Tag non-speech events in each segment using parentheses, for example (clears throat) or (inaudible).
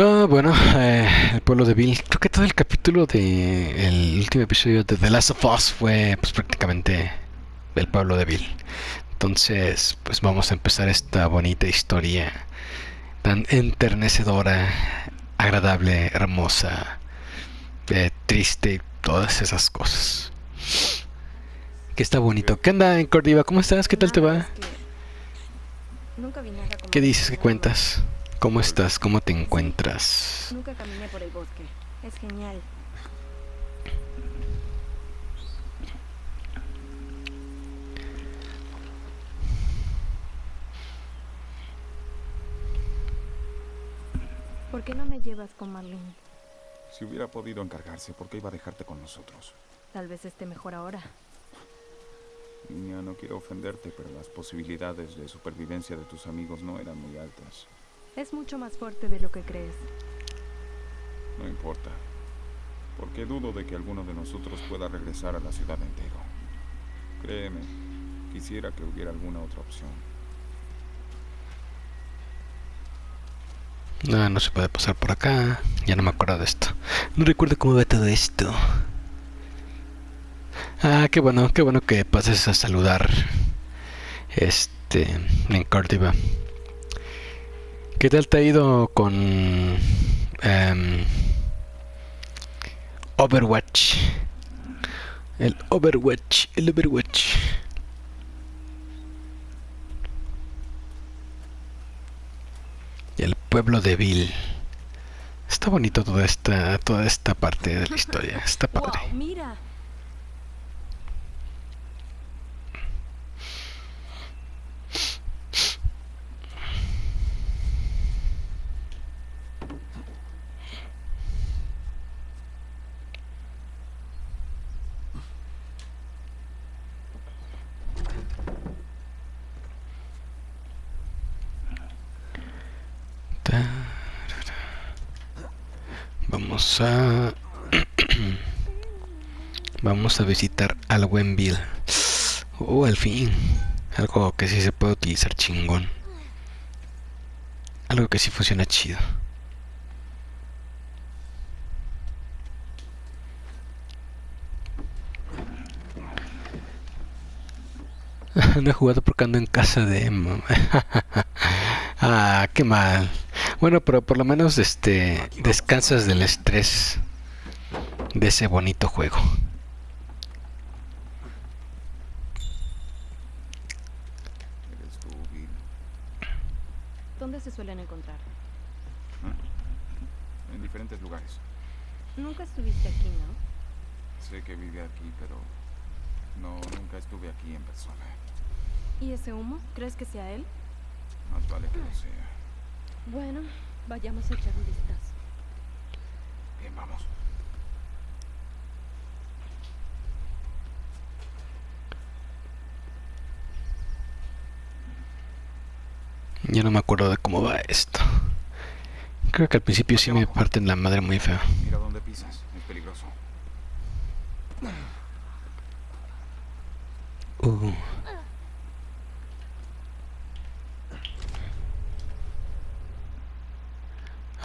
Ah, bueno, eh, el pueblo de Bill. Creo que todo el capítulo de el último episodio de The Last of Us fue pues prácticamente el pueblo de Bill. Entonces, pues vamos a empezar esta bonita historia tan enternecedora, agradable, hermosa, eh, triste y todas esas cosas. Que está bonito. ¿Qué anda en Cordiva? ¿Cómo estás? ¿Qué tal te va? ¿Qué dices? ¿Qué cuentas? ¿Cómo estás? ¿Cómo te encuentras? Nunca caminé por el bosque. Es genial. ¿Por qué no me llevas con Marlene? Si hubiera podido encargarse, ¿por qué iba a dejarte con nosotros? Tal vez esté mejor ahora. Niña, no quiero ofenderte, pero las posibilidades de supervivencia de tus amigos no eran muy altas. Es mucho más fuerte de lo que crees. No importa. Porque dudo de que alguno de nosotros pueda regresar a la ciudad entero. Créeme, quisiera que hubiera alguna otra opción. No, no se puede pasar por acá. Ya no me acuerdo de esto. No recuerdo cómo va todo esto. Ah, qué bueno, qué bueno que pases a saludar. Este, en Córdoba. ¿Qué tal te ha ido con em, Overwatch? El Overwatch, el Overwatch. Y el pueblo de Bill. Está bonito toda esta, toda esta parte de la historia. Está padre. ¡Wow! ¡Mira! (clears throat) Vamos a... Visitar al buen Bill. Oh, al fin. Algo que sí se puede utilizar chingón. Algo que sí funciona chido. (laughs) no he jugado porque ando en casa de Emma. (laughs) ah, qué mal. Bueno, pero por lo menos este descansas del estrés de ese bonito juego. ¿Dónde se suelen encontrar? En diferentes lugares. Nunca estuviste aquí, ¿no? Sé que vive aquí, pero no, nunca estuve aquí en persona. ¿Y ese humo? ¿Crees que sea él? Más vale que lo sea. Bueno, vayamos a echar un vistazo. Bien, vamos. Ya no me acuerdo de cómo va esto. Creo que al principio sí me parten la madre muy feo. Mira dónde pisas. Es peligroso. Uh.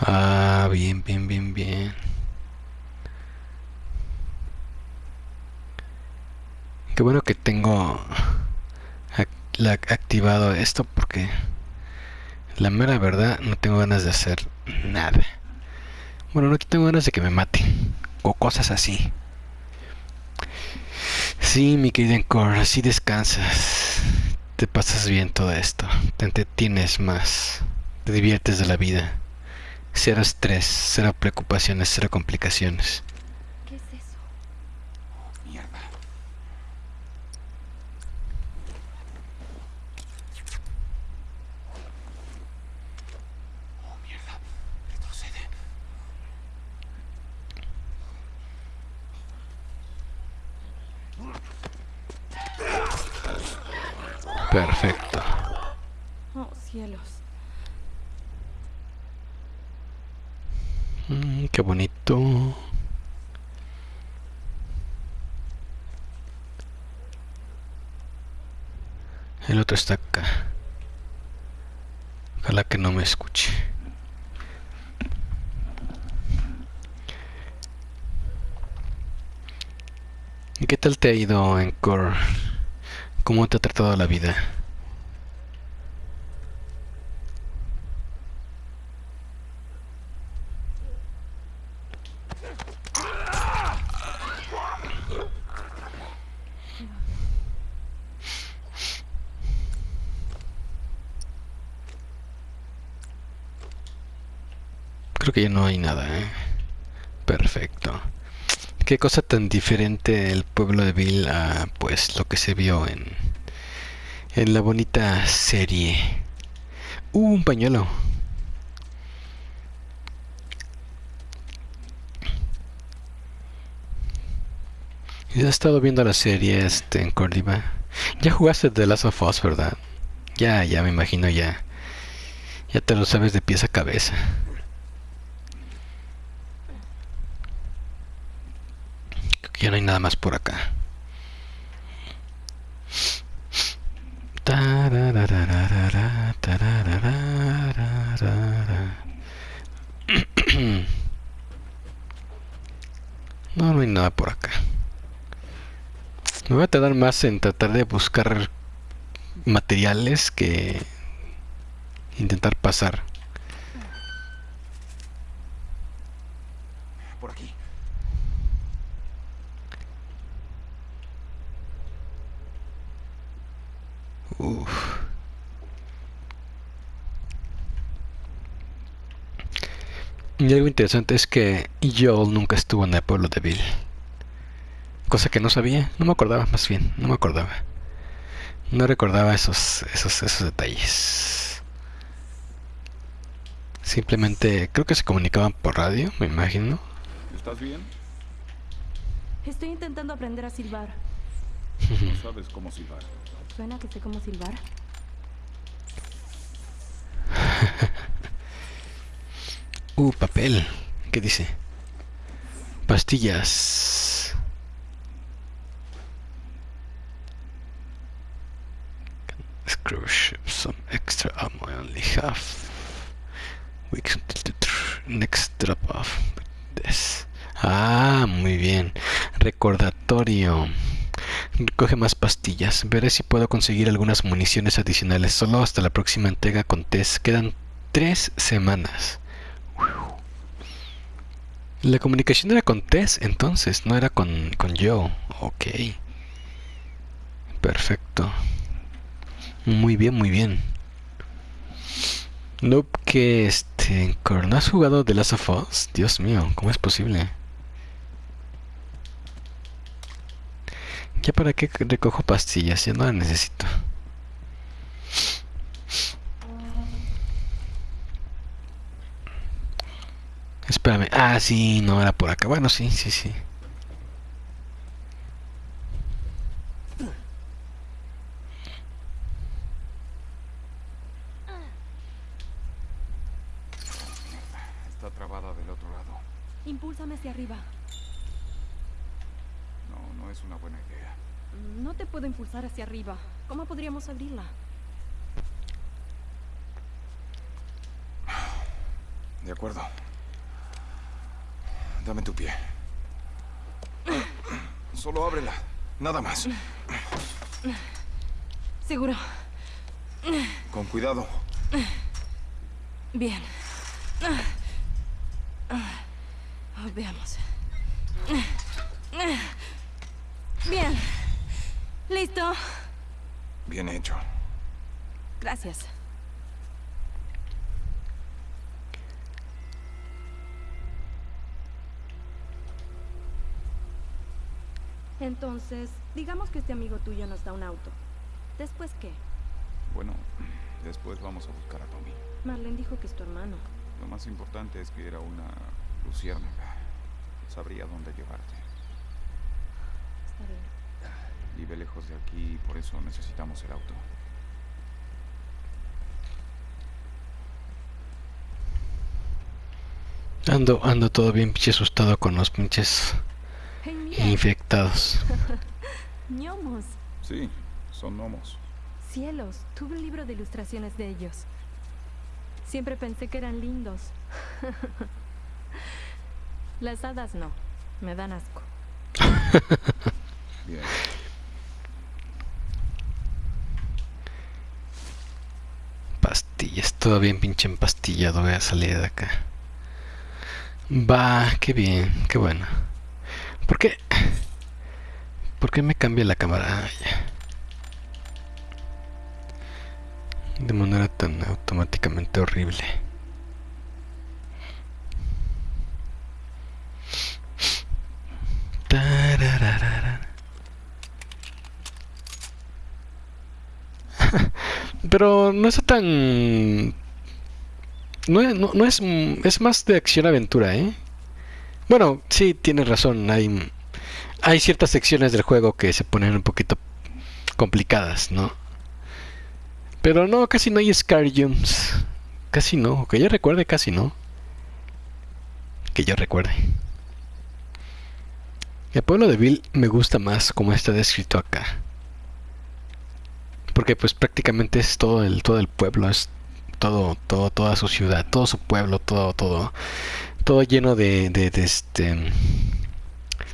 Ah, bien, bien, bien, bien. Qué bueno que tengo activado esto porque la mera verdad no tengo ganas de hacer nada. Bueno, no tengo ganas de que me maten o cosas así. Sí, mi querida Encore, así descansas. Te pasas bien todo esto. Te entretienes más. Te diviertes de la vida. Cero estrés, cero preocupaciones, cero complicaciones. El otro está acá. Ojalá que no me escuche. ¿Y qué tal te ha ido en Core? ¿Cómo te ha tratado la vida? Que ya no hay nada, ¿eh? Perfecto. Qué cosa tan diferente el pueblo de Bill a pues lo que se vio en en la bonita serie. Uh, un pañuelo. ¿Ya has estado viendo la serie este, en Córdoba? Ya jugaste The Last of Us, ¿verdad? Ya, ya me imagino ya. Ya te lo sabes de pies a cabeza. Creo que ya no hay nada más por acá. (clears throat) No, no hay nada por acá. Me voy a tardar más en tratar de buscar materiales que intentar pasar. Por aquí. Uf. Y algo interesante es que Joel nunca estuvo en el pueblo de Bill. Cosa que no sabía, no me acordaba más bien, no me acordaba. No recordaba esos, esos, esos detalles. Simplemente creo que se comunicaban por radio, me imagino. ¿Estás bien? Estoy intentando aprender a silbar. No sabes cómo silbar. ¿Suena que sé cómo silbar? (laughs) Uh, papel. ¿Qué dice? Pastillas. Screw ship some extra ammo I only have. The tr- next drop off. This. Ah, muy bien. Recordatorio. Recoge más pastillas. Veré si puedo conseguir algunas municiones adicionales. Solo hasta la próxima entrega con test. Quedan tres semanas. La comunicación era con Tess, entonces, no era con, con Joe. Ok. Perfecto. Muy bien, muy bien. Nope, que este... ¿No has jugado The Last of Us? Dios mío, ¿cómo es posible? ¿Ya para qué recojo pastillas? Ya no las necesito. Espérame. Ah, sí, no era por acá. Bueno, sí, sí, sí. Está trabada del otro lado. Impúlsame hacia arriba. No, no es una buena idea. No te puedo impulsar hacia arriba. ¿Cómo podríamos abrirla? De acuerdo. Dame tu pie. Solo ábrela. Nada más. Seguro. Con cuidado. Bien. Veamos. Bien. ¿Listo? Bien hecho. Gracias. Entonces, digamos que este amigo tuyo nos da un auto. ¿Después qué? Bueno, después vamos a buscar a Tommy. Marlene dijo que es tu hermano. Lo más importante es que era una luciérnaga. Sabría dónde llevarte. Está bien. Vive lejos de aquí y por eso necesitamos el auto. Ando, ando todo bien pinche asustado con los pinches infectados. (laughs) ¡Ñomos! Sí, son gnomos. Cielos, tuve un libro de ilustraciones de ellos. Siempre pensé que eran lindos. (laughs) Las hadas no, me dan asco. (laughs) Bien. Pastillas, todo bien pinche empastillado. Voy a salir de acá. Va, qué bien, qué bueno. ¿Por qué? ¿Por qué me cambia la cámara? De manera tan automáticamente horrible. Pero no está tan... No, es-. Es más de acción-aventura, ¿eh? Bueno, sí, tienes razón. Hay, hay ciertas secciones del juego que se ponen un poquito complicadas, ¿no? Pero no, casi no hay Scar Jumps. Casi no. Que yo recuerde, casi no. Que yo recuerde. El pueblo de Bill me gusta más como está descrito acá. Porque pues prácticamente es todo el, todo el pueblo, es todo, todo, toda su ciudad, todo su pueblo, todo, todo, todo lleno de, de, este,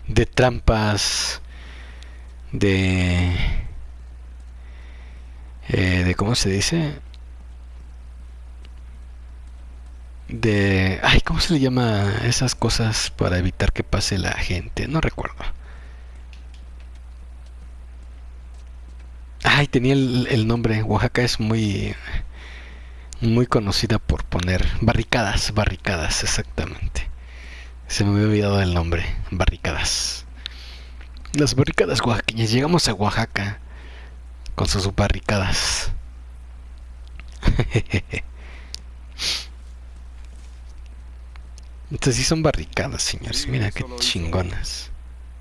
de trampas, de, eh, de cómo se dice, de, ay, cómo se le llama esas cosas para evitar que pase la gente, no recuerdo. Ay, tenía el, el nombre. Oaxaca es muy muy conocida por poner barricadas, barricadas, exactamente. Se me había olvidado el nombre, barricadas. Las barricadas oaxaqueñas. Llegamos a Oaxaca con sus barricadas. (laughs) Entonces sí son barricadas, señores. Mira qué chingonas.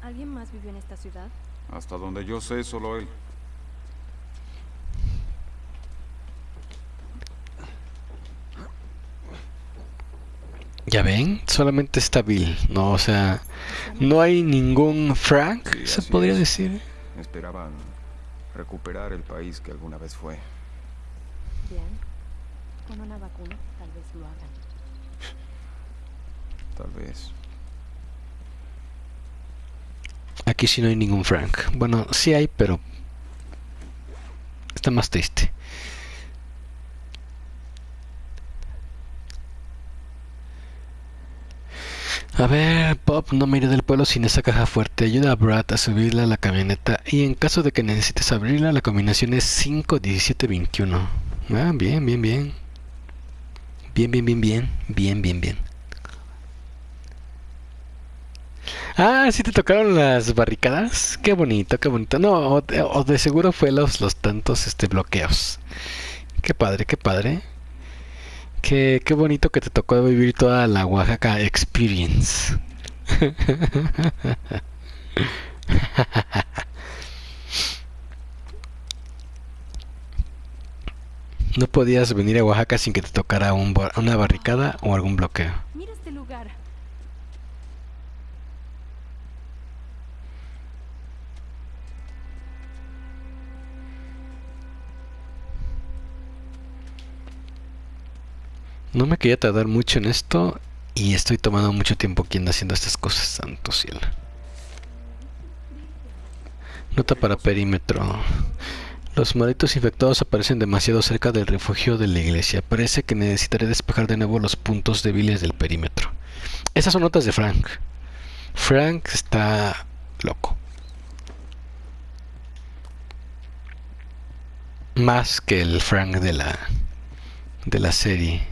¿Alguien más vive en esta ciudad? Hasta donde yo sé, solo él. Ya ven, solamente está Bill, no, o sea, no hay ningún Frank, Sí, se podría es. decir. Esperaban recuperar el país que alguna vez fue. Bien. Con una vacuna tal vez lo hagan. (laughs) Tal vez. Aquí sí no hay ningún Frank. Bueno, sí hay, pero está más triste. A ver, Bob, no me iré del pueblo sin esa caja fuerte. Ayuda a Brad a subirla a la camioneta. Y en caso de que necesites abrirla, la combinación es 5, 17, 21. Ah, bien, bien, bien. Bien, bien, bien, bien. Bien, bien, bien. Ah, sí te tocaron las barricadas. Qué bonito, qué bonito. No, o de, de seguro fue los, los tantos este, bloqueos. Qué padre, qué padre. Qué, qué bonito que te tocó vivir toda la Oaxaca Experience. (laughs) No podías venir a Oaxaca sin que te tocara un una barricada o algún bloqueo. Mira este lugar. No me quería tardar mucho en esto y estoy tomando mucho tiempo aquí haciendo estas cosas, santo cielo. Nota para perímetro. Los malditos infectados aparecen demasiado cerca del refugio de la iglesia. Parece que necesitaré despejar de nuevo los puntos débiles del perímetro. Esas son notas de Frank. Frank está loco. Más que el Frank de la de la serie.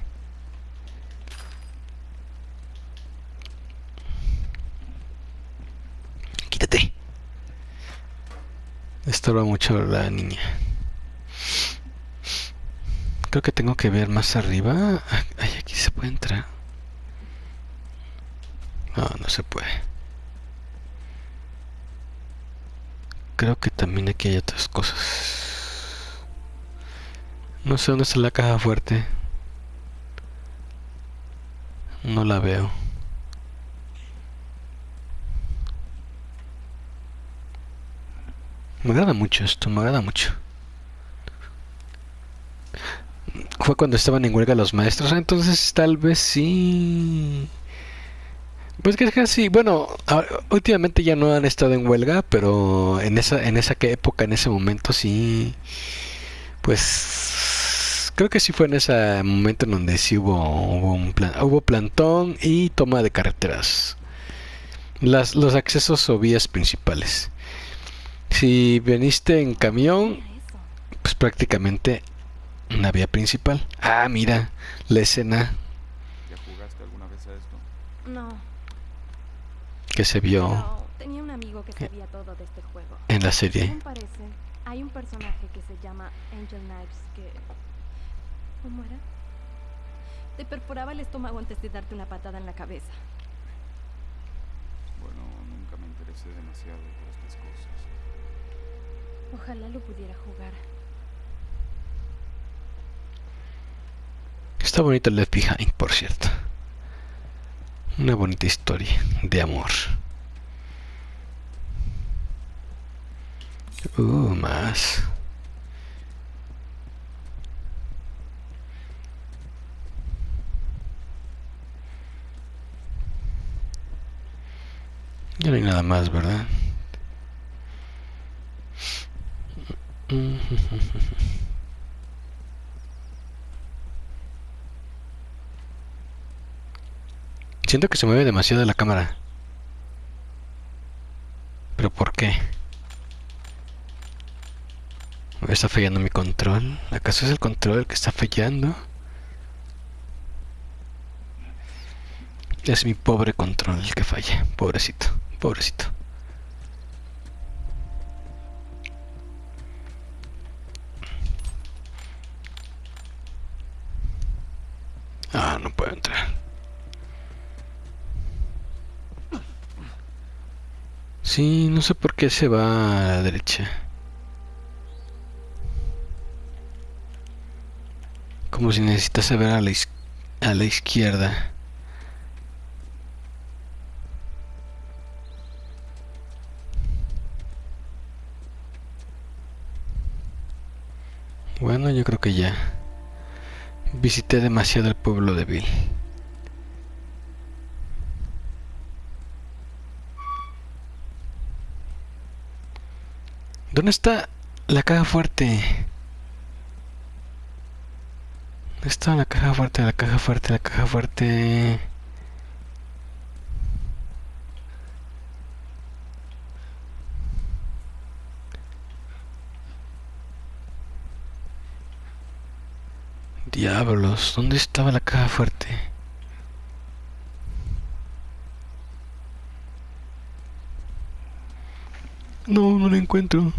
Quítate. Estorba mucho la niña. Creo que tengo que ver más arriba. Ay, aquí se puede entrar. No, no se puede. Creo que también aquí hay otras cosas. No sé dónde está la caja fuerte. No la veo. Me agrada mucho esto, me agrada mucho. Fue cuando estaban en huelga los maestros, entonces tal vez sí. Pues que es casi, bueno, últimamente ya no han estado en huelga, pero en esa, en esa época, en ese momento sí, pues creo que sí fue en ese momento en donde sí hubo, hubo un plan, hubo plantón y toma de carreteras, las, los accesos o vías principales. Si veniste en camión, pues prácticamente una vía principal. Ah, mira, la escena ¿Ya jugaste alguna vez a esto? No, que se vio pero tenía un amigo que sabía todo de este juego. en la serie. Según parece, hay un personaje que se llama Angel Knives que... ¿Cómo era? Te perforaba el estómago antes de darte una patada en la cabeza. Bueno, nunca me interesé demasiado. Ojalá lo pudiera jugar. Está bonito el Left Behind, por cierto. Una bonita historia de amor. Uh, más. Ya no hay nada más, ¿verdad? (laughs) Siento que se mueve demasiado la cámara. ¿Pero por qué? ¿Me está fallando mi control? ¿Acaso es el control el que está fallando? Es mi pobre control el que falla. Pobrecito, pobrecito. Ah, no puedo entrar. Sí, no sé por qué se va a la derecha. Como si necesitase ver a la, a la izquierda. Bueno, yo creo que ya. Visité demasiado el pueblo de Bill. ¿Dónde está la caja fuerte? ¿Dónde está la caja fuerte? La caja fuerte, la caja fuerte. ¿Dónde estaba la caja fuerte? No, no la encuentro.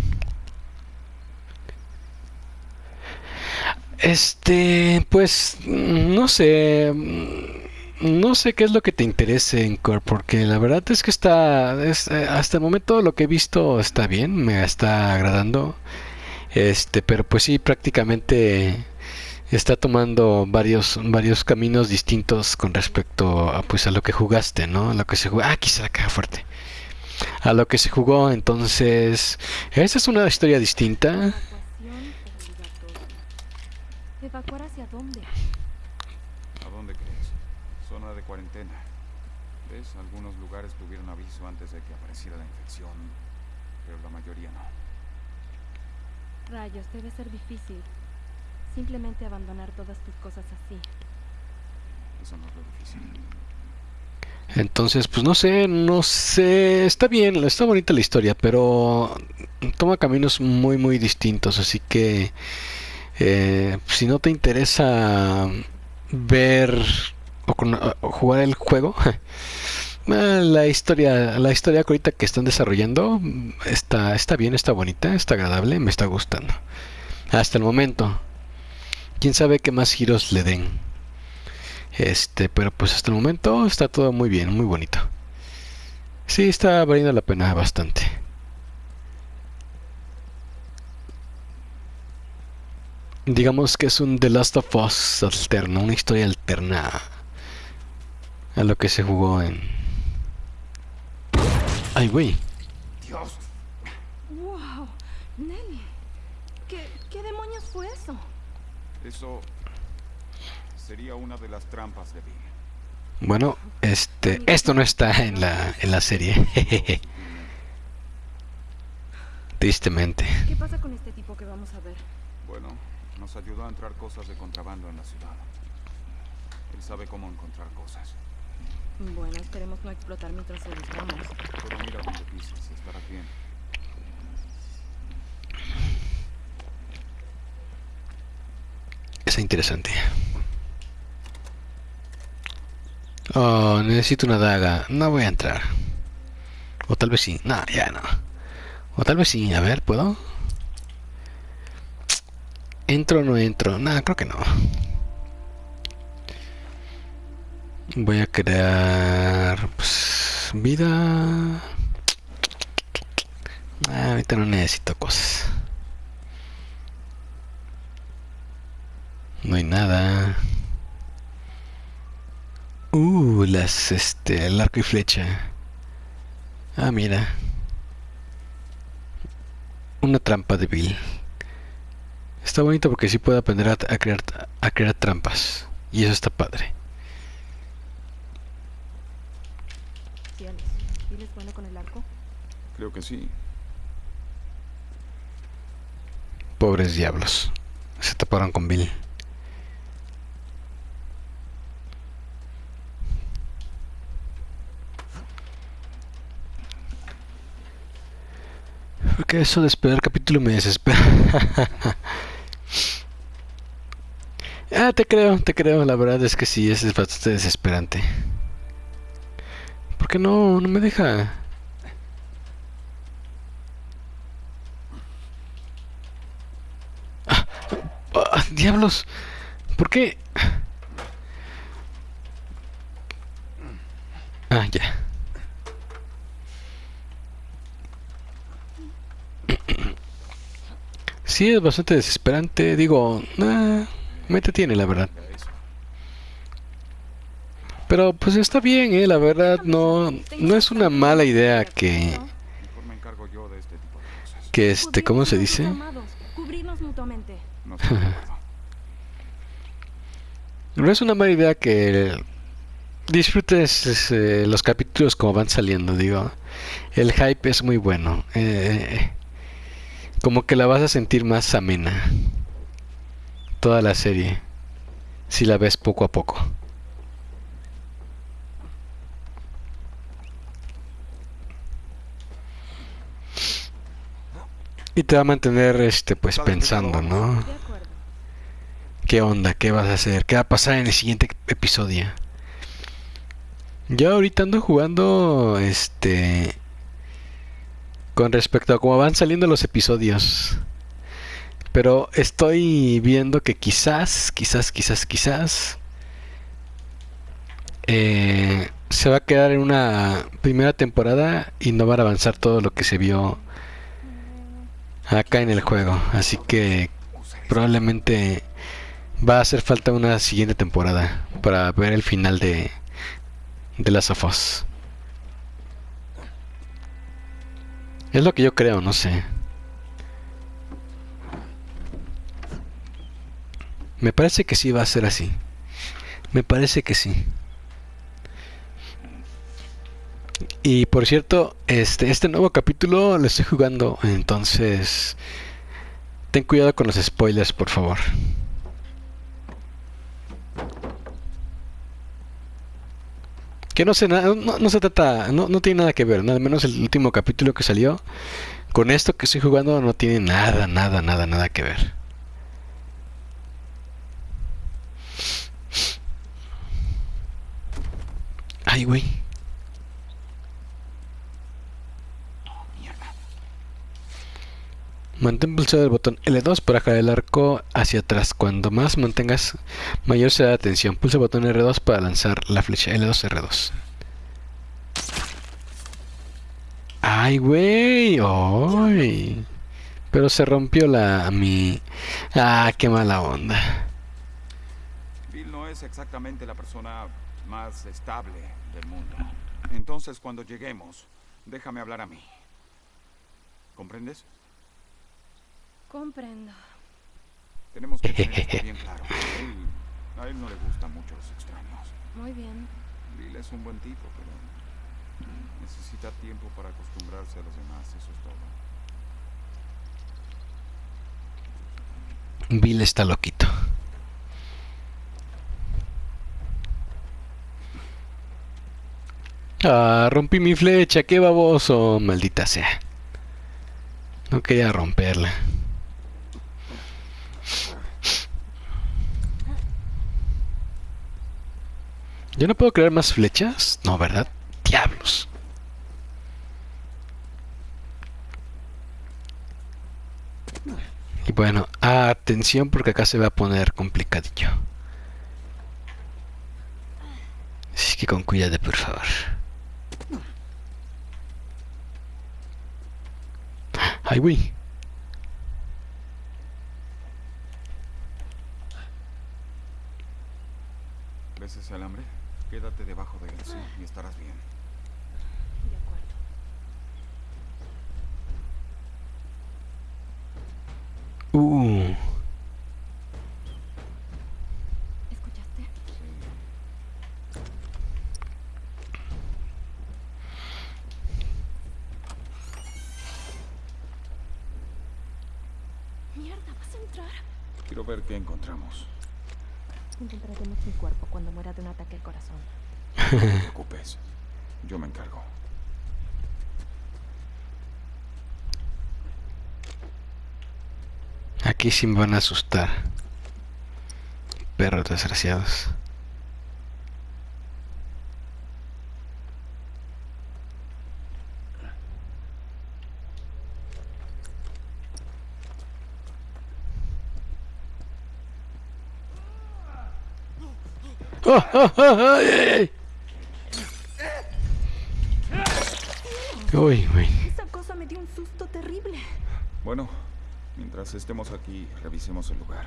Este, pues, no sé, no sé qué es lo que te interese en Core, porque la verdad es que está, es, eh, hasta el momento lo que he visto está bien, me está agradando, este, pero pues sí, prácticamente está tomando varios, varios caminos distintos con respecto a, pues, a lo que jugaste, ¿no? A lo que se jugó, ah, está la caja fuerte. A lo que se jugó, entonces, esa es una historia distinta. ¿Evacuar hacia dónde? ¿A dónde crees? Zona de cuarentena. ¿Ves? Algunos lugares tuvieron aviso antes de que apareciera la infección, pero la mayoría no. Rayos, debe ser difícil. Simplemente abandonar todas tus cosas así. Eso no es lo difícil. Entonces, pues no sé, no sé, está bien, está bonita la historia, pero toma caminos muy, muy distintos, así que eh, si no te interesa ver o, con- o jugar el juego, (laughs) eh, la historia, la historia que ahorita que están desarrollando está, está bien, está bonita, está agradable, me está gustando. Hasta el momento. Quién sabe qué más giros le den. Este, pero pues hasta el momento está todo muy bien, muy bonito. Sí, está valiendo la pena bastante. Digamos que es un The Last of Us alterno, una historia alterna a lo que se jugó en... Ay, güey. ¡Dios! ¡Wow! Nelly, ¿qué, qué demonios fue eso? Sería una de las trampas de Bill. Bueno, este, esto no está en la, en la serie. (laughs) Tristemente. ¿Qué pasa con este tipo que vamos a ver? Bueno, nos ayudó a entrar cosas de contrabando en la ciudad. Él sabe cómo encontrar cosas. Bueno, esperemos no explotar mientras lo buscamos. Pero mira donde pises, estarás bien. Es interesante. Oh, necesito una daga. No voy a entrar. O tal vez sí. No, ya no. O tal vez sí. A ver, ¿puedo? ¿Entro o no entro? No, creo que no. Voy a crear... Pues, vida... Ah, ahorita no necesito cosas. No hay nada. Uh, las, este, el arco y flecha. Ah, mira. Una trampa de Bill. Está bonito porque sí puede aprender a, a crear, a crear trampas. Y eso está padre. Cielos. ¿Bill es bueno con el arco? Creo que sí. Pobres diablos. Se taparon con Bill. Porque eso de esperar capítulo me desespera. (laughs) ah, te creo, te creo. La verdad es que sí, es bastante desesperante. ¿Por qué no? No me deja. Ah, ah, diablos. ¿Por qué? Ah, ya. Sí, es bastante desesperante. Digo, ah, me tiene la verdad. Pero pues está bien, eh, la verdad no, no es una mala idea que, este que este, ¿cómo se dice? (laughs) No es una mala idea que disfrutes eh, los capítulos como van saliendo, digo. El hype es muy bueno. eh, como que la vas a sentir más amena. Toda la serie. Si la ves poco a poco. Y te va a mantener este pues pensando, ¿no? ¿Qué onda? ¿Qué vas a hacer? ¿Qué va a pasar en el siguiente episodio? Yo ahorita ando jugando este con respecto a cómo van saliendo los episodios. Pero estoy viendo que quizás, quizás, quizás, quizás eh, se va a quedar en una primera temporada y no van a avanzar todo lo que se vio acá en el juego. Así que probablemente va a hacer falta una siguiente temporada para ver el final de, de Last of Us. Es lo que yo creo, no sé. Me parece que sí va a ser así. Me parece que sí. Y por cierto, este, este nuevo capítulo lo estoy jugando, entonces ten cuidado con los spoilers, por favor. Que no nada, no, no se trata, no, no tiene nada que ver, nada menos el último capítulo que salió. Con esto que estoy jugando no tiene nada, nada, nada, nada que ver. Ay, güey. Mantén pulsado el botón L2 para jalar el arco hacia atrás. Cuando más mantengas, mayor será la tensión. Pulsa el botón R2 para lanzar la flecha L2 R2. Ay, güey. Ay. Pero se rompió la mi. Ah, qué mala onda. Bill no es exactamente la persona más estable del mundo. Entonces, cuando lleguemos, déjame hablar a mí. ¿Comprendes? Comprendo. Tenemos que tener esto (laughs) bien claro. A él, a él no le gustan mucho los extraños. Muy bien. Bill es un buen tipo, pero necesita tiempo para acostumbrarse a los demás, eso es todo. Bill está loquito. Ah, rompí mi flecha, qué baboso, maldita sea. No quería romperla. ¿Yo no puedo crear más flechas? No, ¿verdad? Diablos. Y bueno, atención porque acá se va a poner complicadillo. Así que con cuidado, por favor. Ay, güey. ¿Ves ese alambre? Quédate debajo de él, sí, y estarás bien. De acuerdo. Uh, ¿Escuchaste? Mierda, ¿vas a entrar? Quiero ver qué encontramos. Encontraremos mi cuerpo cuando muera de un ataque al corazón. No te preocupes. Yo me encargo. aquí sí me van a asustar. Perros desgraciados. ¡Oh, oh, oh, ay, ay, ay! Uy, uy. Esa cosa me dio un susto terrible. Bueno, mientras estemos aquí, revisemos el lugar.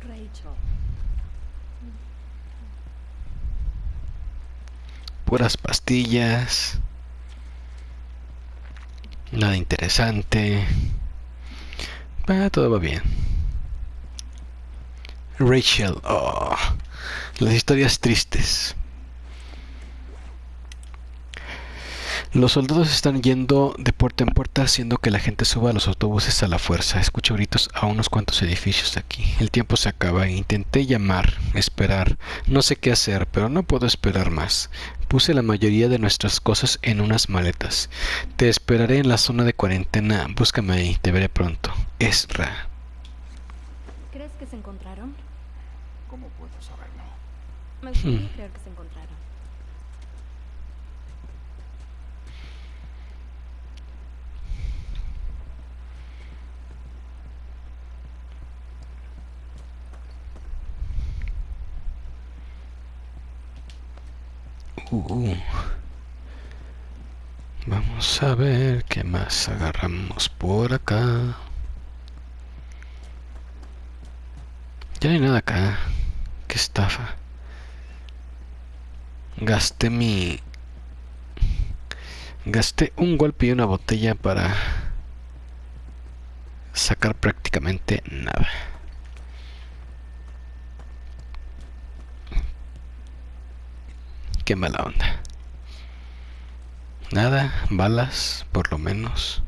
Rachel. puras pastillas. Nada interesante. Todo va bien. Rachel. Oh, las historias tristes. Los soldados están yendo de puerta en puerta haciendo que la gente suba a los autobuses a la fuerza. Escucho gritos a unos cuantos edificios aquí. El tiempo se acaba. Intenté llamar, esperar. No sé qué hacer, pero no puedo esperar más. Puse la mayoría de nuestras cosas en unas maletas. Te esperaré en la zona de cuarentena. Búscame ahí. Te veré pronto. Ezra. ¿Crees que se encontraron? ¿Cómo puedo saberlo? Me gustaría creer que se encontraron. Uh. Vamos a ver qué más agarramos por acá. Ya no hay nada acá. Qué estafa. Gasté mi... Gasté un golpe y una botella para sacar prácticamente nada. Qué mala onda. Nada, balas, por lo menos.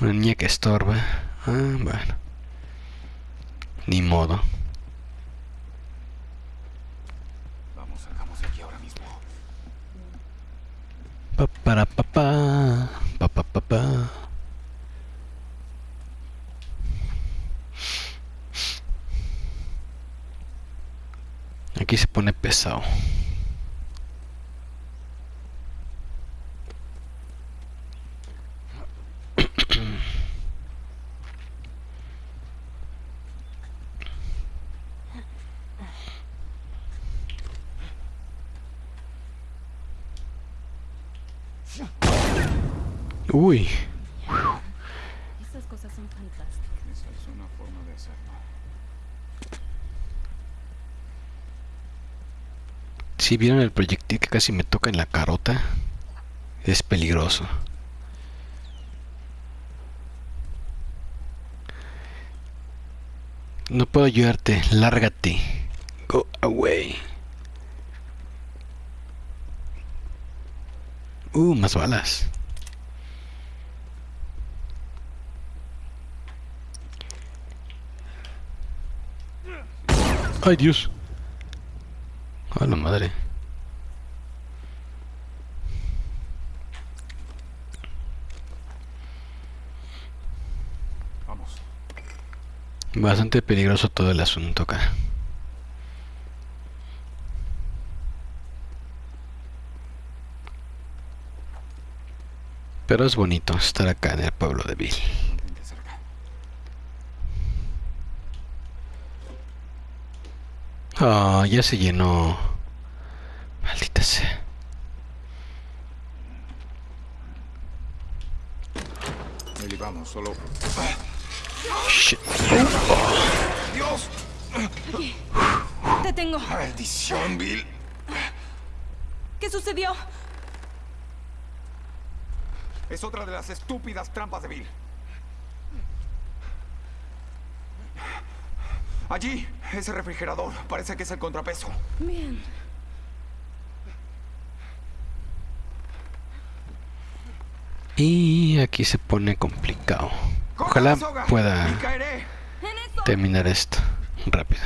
Una niña que estorba. Ah, bueno. Ni modo. Vamos, salgamos de aquí ahora mismo. Pa para pa pa pa pa pa Aquí se pone pesado. Uy, Esas cosas son fantásticas. Esa es una forma de hacerlo. Si vieron el proyectil que casi me toca en la carota, es peligroso. No puedo ayudarte. Lárgate. Go away. Uh, más balas. Ay, Dios. A la madre. Vamos. Bastante peligroso todo el asunto acá. Pero es bonito estar acá en el pueblo de Bill. Ah, ya se llenó. Maldita sea. Vamos, solo. Shit. ¡Dios! Te tengo. ¡Maldición, Bill! ¿Qué sucedió? Es otra de las estúpidas trampas de Bill. Allí, ese refrigerador. Parece que es el contrapeso. Bien. Y aquí se pone complicado. Ojalá pueda terminar esto rápido.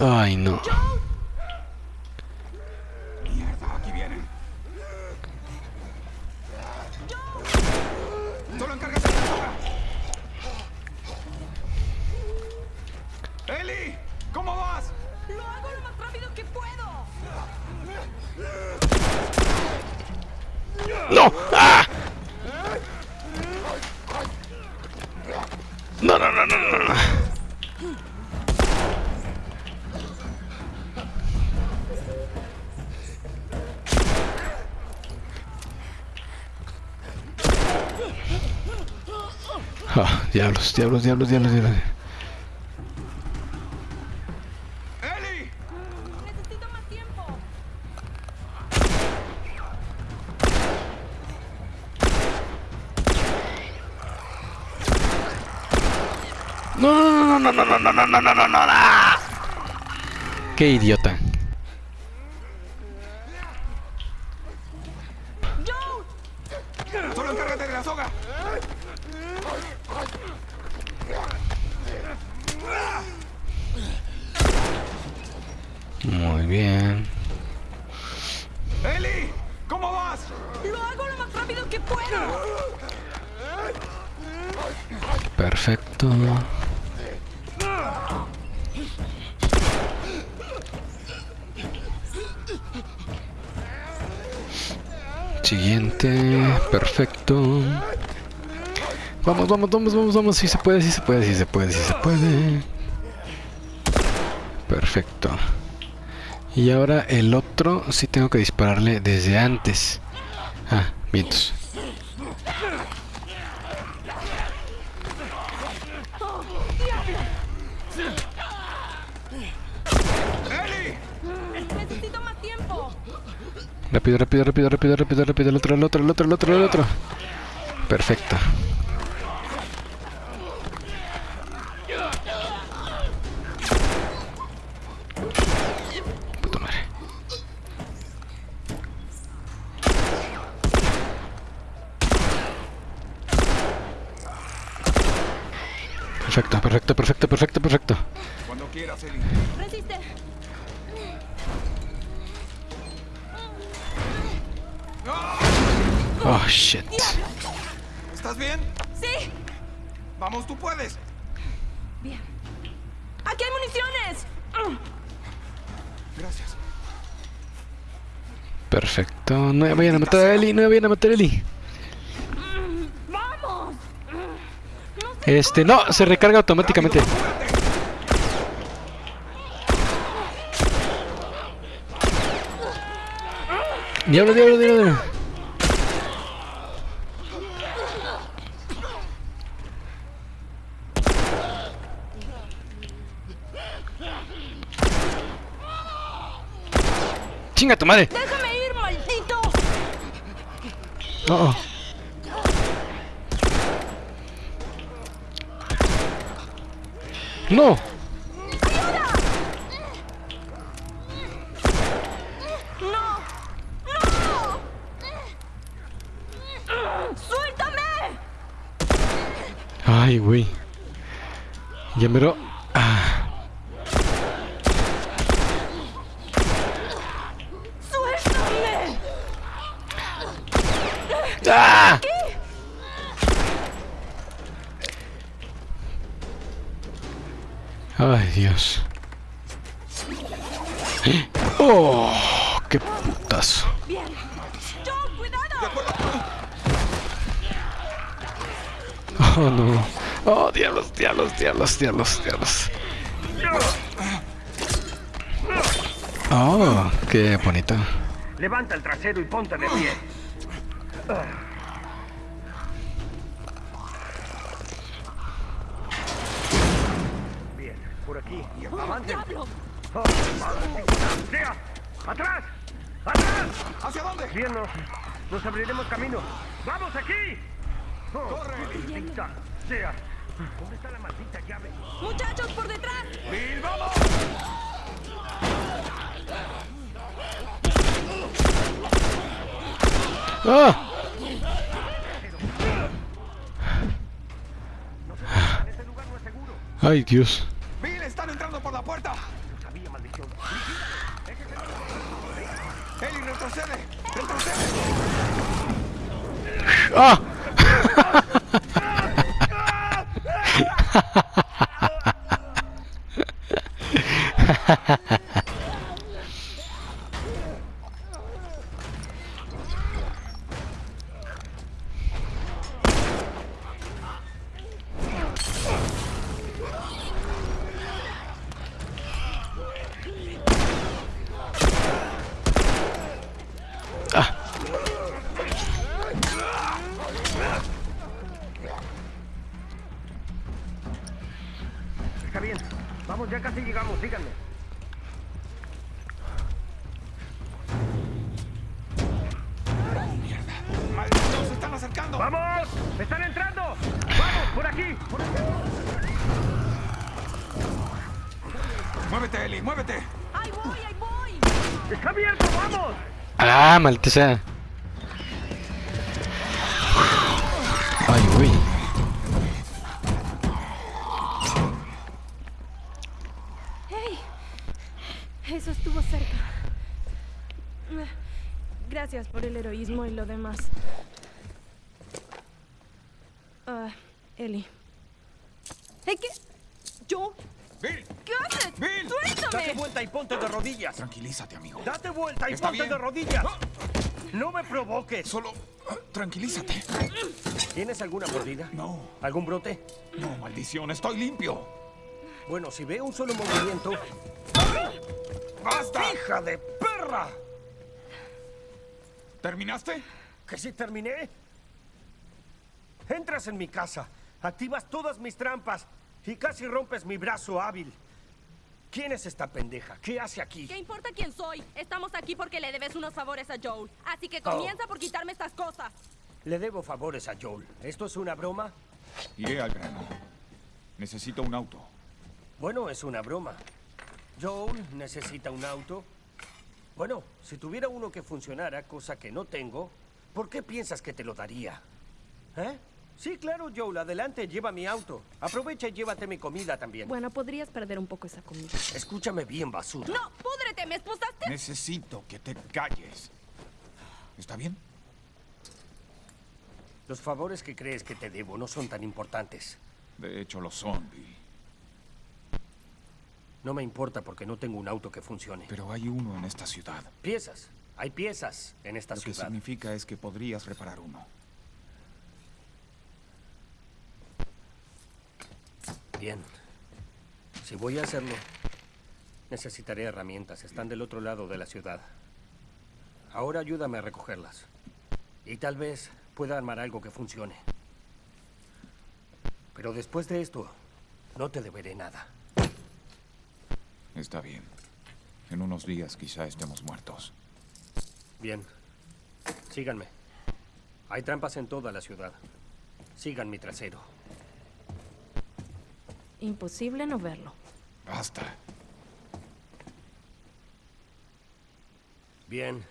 Ay, no. ¡No! ¡Ah! No, no, no, no, no, no. Ah, diablos, diablos, diablos, diablos, diablos. no, no, no, no, no, no. Qué idiota. Vamos, vamos, vamos, vamos. Si se puede, si se puede, si se puede, si se puede. Perfecto. Y ahora el otro sí tengo que dispararle desde antes. Ah, vientos. Rápido, rápido, rápido, rápido, rápido, rápido. El otro, el otro, el otro, el otro, el otro. Perfecto. Perfecto, perfecto, perfecto, perfecto. Cuando quieras, Eli. Resiste. Oh, shit. ¿Estás bien? Sí. Vamos, tú puedes. Bien. Aquí hay municiones. Gracias. Perfecto. No me vayan a matar a Eli, no me vayan a matar a Eli. Vamos. No sé. Este, no, se recarga automáticamente. Diablo, diablo, diablo, diablo. Chinga tu madre. Déjame ir, maldito. Oh. ¡No! ¡Suéltame! Ay, güey. Ya mero. Ah. ¡Suéltame! ¡Ah! Ay, Dios. ¡Oh! ¡Qué putazo! Bien. ¡Joe, cuidado! Oh, no. Oh, diablos, diablos, diablos, diablos, diablos. Oh, qué bonito. Levanta el trasero y ponte de pie. Bien, por aquí. Avancen. ¡Diablo! Oh, madre, ¡Sea! ¡Atrás! ¡Atrás! ¿Hacia dónde? Bien, nos, nos abriremos camino. ¡Vamos aquí! ¡Corre! ¡Maldita sea! ¿Dónde está la maldita llave? ¡Muchachos, por detrás! ¡Bill, vamos! ¡Ah! ¡Ay, Dios! ¡Ah, maldita sea! Estoy limpio. Bueno, si veo un solo movimiento... ¡Basta! ¡Hija de perra! ¿Terminaste? ¿Que sí terminé? Entras en mi casa, activas todas mis trampas y casi rompes mi brazo hábil. ¿Quién es esta pendeja? ¿Qué hace aquí? ¿Qué importa quién soy? Estamos aquí porque le debes unos favores a Joel. Así que Oh. comienza por quitarme estas cosas. Le debo favores a Joel. ¿Esto es una broma? Iré al grano. Necesito un auto. Bueno, es una broma. Joel necesita un auto. Bueno, si tuviera uno que funcionara, cosa que no tengo, ¿por qué piensas que te lo daría? ¿Eh? Sí, claro, Joel, adelante, lleva mi auto. Aprovecha y llévate mi comida también. Bueno, podrías perder un poco esa comida. Escúchame bien, basura. ¡No! ¡Púdrete! ¿Me esposaste? Necesito que te calles. ¿Está bien? Los favores que crees que te debo no son tan importantes. De hecho, lo son, Bill. No me importa porque no tengo un auto que funcione. Pero hay uno en esta ciudad. Piezas. Hay piezas en esta Lo que ciudad. significa es que podrías reparar uno. Bien. Si voy a hacerlo, necesitaré herramientas. Están del otro lado de la ciudad. Ahora ayúdame a recogerlas. Y tal vez pueda armar algo que funcione. Pero después de esto, no te deberé nada. Está bien. En unos días quizá estemos muertos. Bien. Síganme. Hay trampas en toda la ciudad. Sigan mi trasero. Imposible no verlo. Basta. Bien.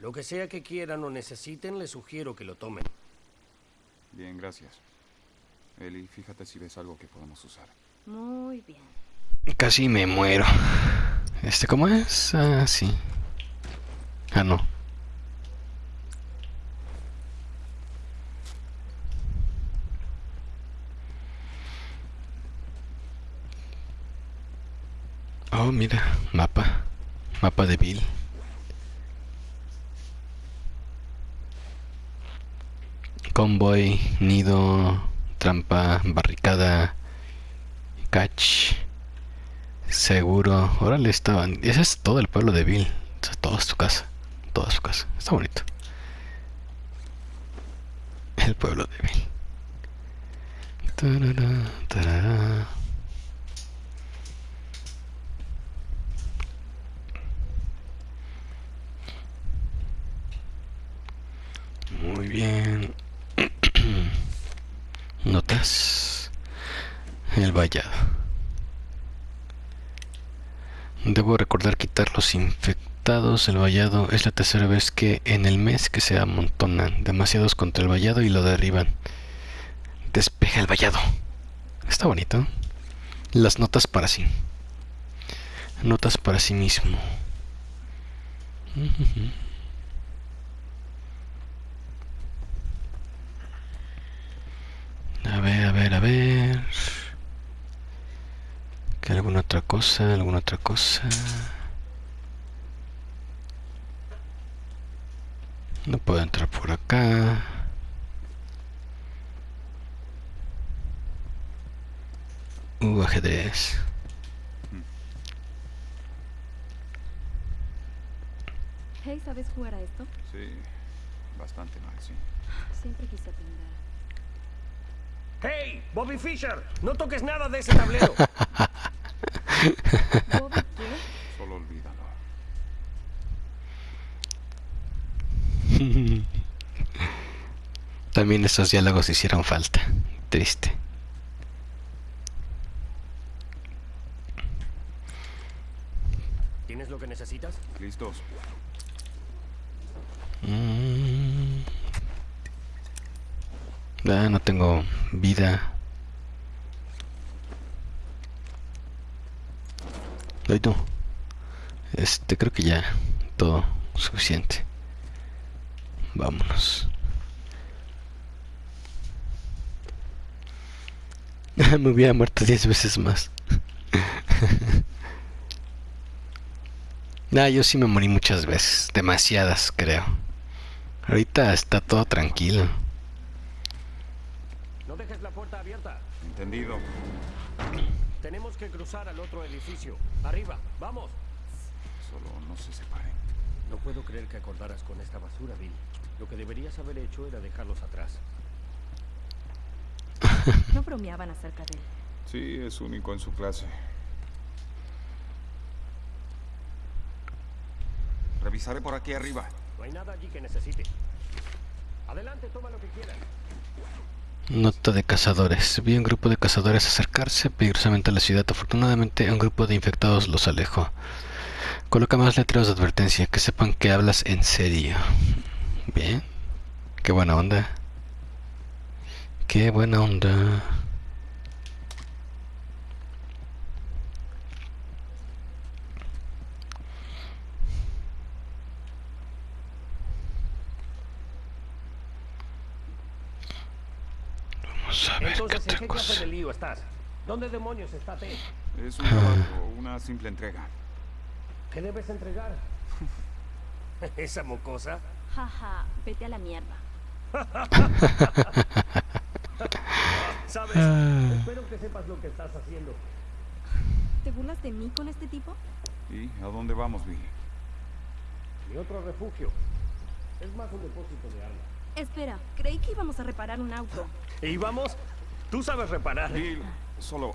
Lo que sea que quieran o necesiten, les sugiero que lo tomen. Bien, gracias. Eli, fíjate si ves algo que podamos usar. Muy bien. Casi me muero. Este, ¿cómo es? Ah, sí. Ah, no. Oh, mira, mapa. Mapa de Bill. Convoy, nido, trampa, barricada, catch. Seguro. Órale, estaban. Ese es todo el pueblo de Bill. Toda su casa. Toda su casa. Está bonito. El pueblo de. Tarara, tarara. Muy bien. Notas. El vallado. Debo recordar quitar los infectados. El vallado es la tercera vez que en el mes que se amontonan demasiados contra el vallado y lo derriban. Despeja el vallado. Está bonito. Las notas para sí. Notas para sí mismo. A ver, a ver, a ver. ¿Que alguna otra cosa? ¿Alguna otra cosa? No puedo entrar por acá. Uh, ajedrez. Hey, ¿sabes jugar a esto? Sí, bastante mal, sí. Siempre quise aprender. ¡Hey! ¡Bobby Fischer! ¡No toques nada de ese tablero! (laughs) ¿Bobby qué? Solo olvídalo. (laughs) También esos diálogos hicieron falta. Triste. ¿Tienes lo que necesitas? ¿Listos? Mm. No tengo vida. Ay, no. Este, creo que ya todo suficiente. Vámonos. (laughs) Me hubiera muerto 10 veces más. nah, (laughs) yo sí me morí muchas veces. Demasiadas, creo. Ahorita está todo tranquilo. Dejes la puerta abierta. Entendido. Tenemos que cruzar al otro edificio. Arriba, vamos. Solo no se separen. No puedo creer que acordaras con esta basura, Bill. Lo que deberías haber hecho era dejarlos atrás. (laughs) No bromeaban acerca de él. Sí, es único en su clase. Revisaré por aquí arriba. No hay nada allí que necesite. Adelante, toma lo que quieras. Nota de cazadores. Vi un grupo de cazadores acercarse peligrosamente a la ciudad. Afortunadamente, un grupo de infectados los alejó. Coloca más letreros de advertencia, que sepan que hablas en serio. Bien. Qué buena onda. Qué buena onda. Vamos a ver qué Entonces, ¿en qué clase de lío estás? ¿Dónde demonios está Ted? Es un trabajo, una simple entrega. ¿Qué debes entregar? (laughs) ¿Esa mocosa? Jaja, vete a la mierda. (laughs) ¿Sabes? Ah. Espero que sepas lo que estás haciendo. ¿Te burlas de mí con este tipo? ¿Y a dónde vamos, Bill? Mi otro refugio. Es más un depósito de armas. Espera, creí que íbamos a reparar un auto. ¿Y vamos? Tú sabes reparar. Bill, solo...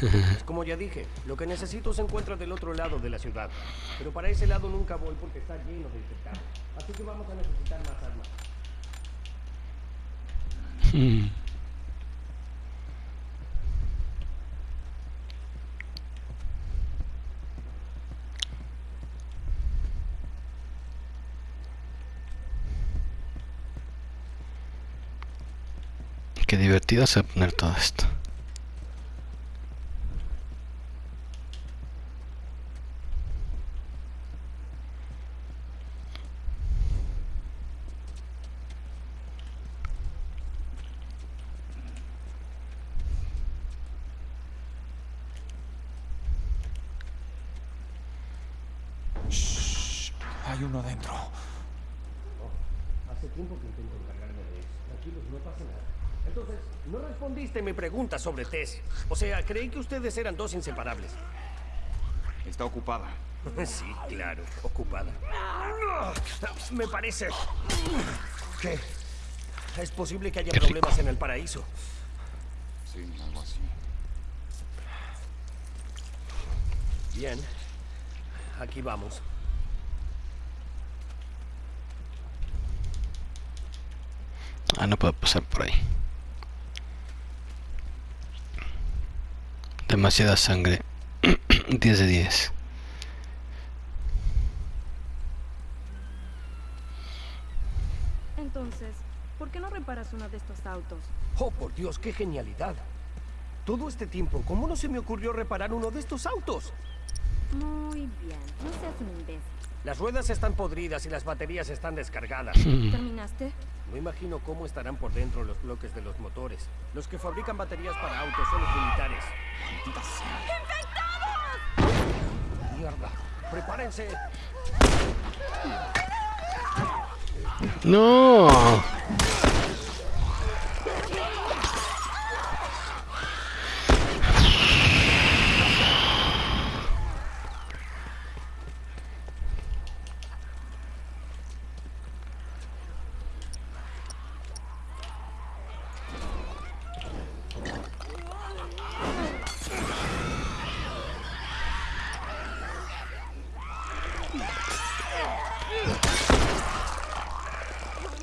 Pues como ya dije, lo que necesito se encuentra del otro lado de la ciudad. Pero para ese lado nunca voy porque está lleno de infectados. Así que vamos a necesitar más armas. (laughs) Qué divertido se va a poner todo esto. Shh, hay uno adentro. Hace tiempo que intento encargarme de eso. Tranquilos, no pasa nada. Entonces, no respondiste mi pregunta sobre Tess. O sea, creí que ustedes eran dos inseparables. Está ocupada. (laughs) Sí, claro, ocupada. Me parece que es posible que haya Qué problemas en el paraíso. Sí, algo así. Bien, aquí vamos. Ah, no puedo pasar por ahí. Demasiada sangre. (clears throat) 10 de 10. Entonces, ¿por qué no reparas uno de estos autos? Oh, por Dios, qué genialidad. Todo este tiempo, ¿cómo no se me ocurrió reparar uno de estos autos? Muy bien, no seas un imbécil. Las ruedas están podridas y las baterías están descargadas. ¿Terminaste? No imagino cómo estarán por dentro los bloques de los motores. Los que fabrican baterías para autos son los militares. Maldita sea. Mierda. Prepárense. No.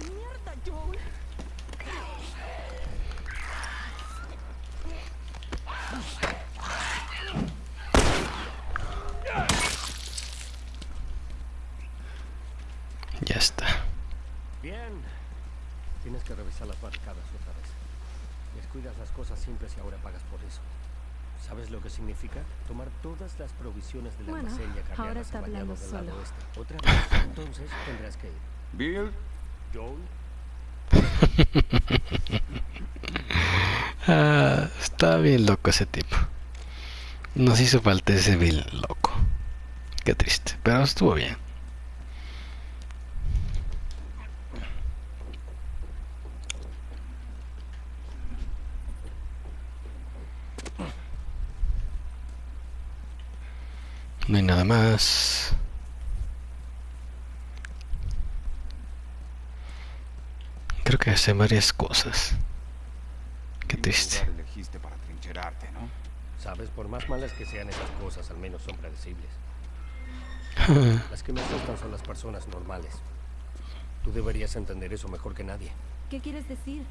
¡Mierda, Joel! Ya está. Bien. Revisar las barricadas otra vez. Descuidas las cosas simples y ahora pagas por eso. ¿Sabes lo que significa? Tomar todas las provisiones del Bueno, almacén y acarrearlas ahora está a hablando del lado solo. oeste. Otra vez. Entonces tendrás que ir. Bill, Joel, (laughs) Ah, está bien loco ese tipo. Nos hizo falta ese Bill loco. Qué triste, pero estuvo bien. No hay nada más. Creo que hace varias cosas. Qué triste. elegiste para trincherarte, ¿no? sabes, por más malas que sean esas cosas, al menos son predecibles. (laughs) Las que me asustan son las personas normales. Tú deberías entender eso mejor que nadie. ¿Qué quieres decir?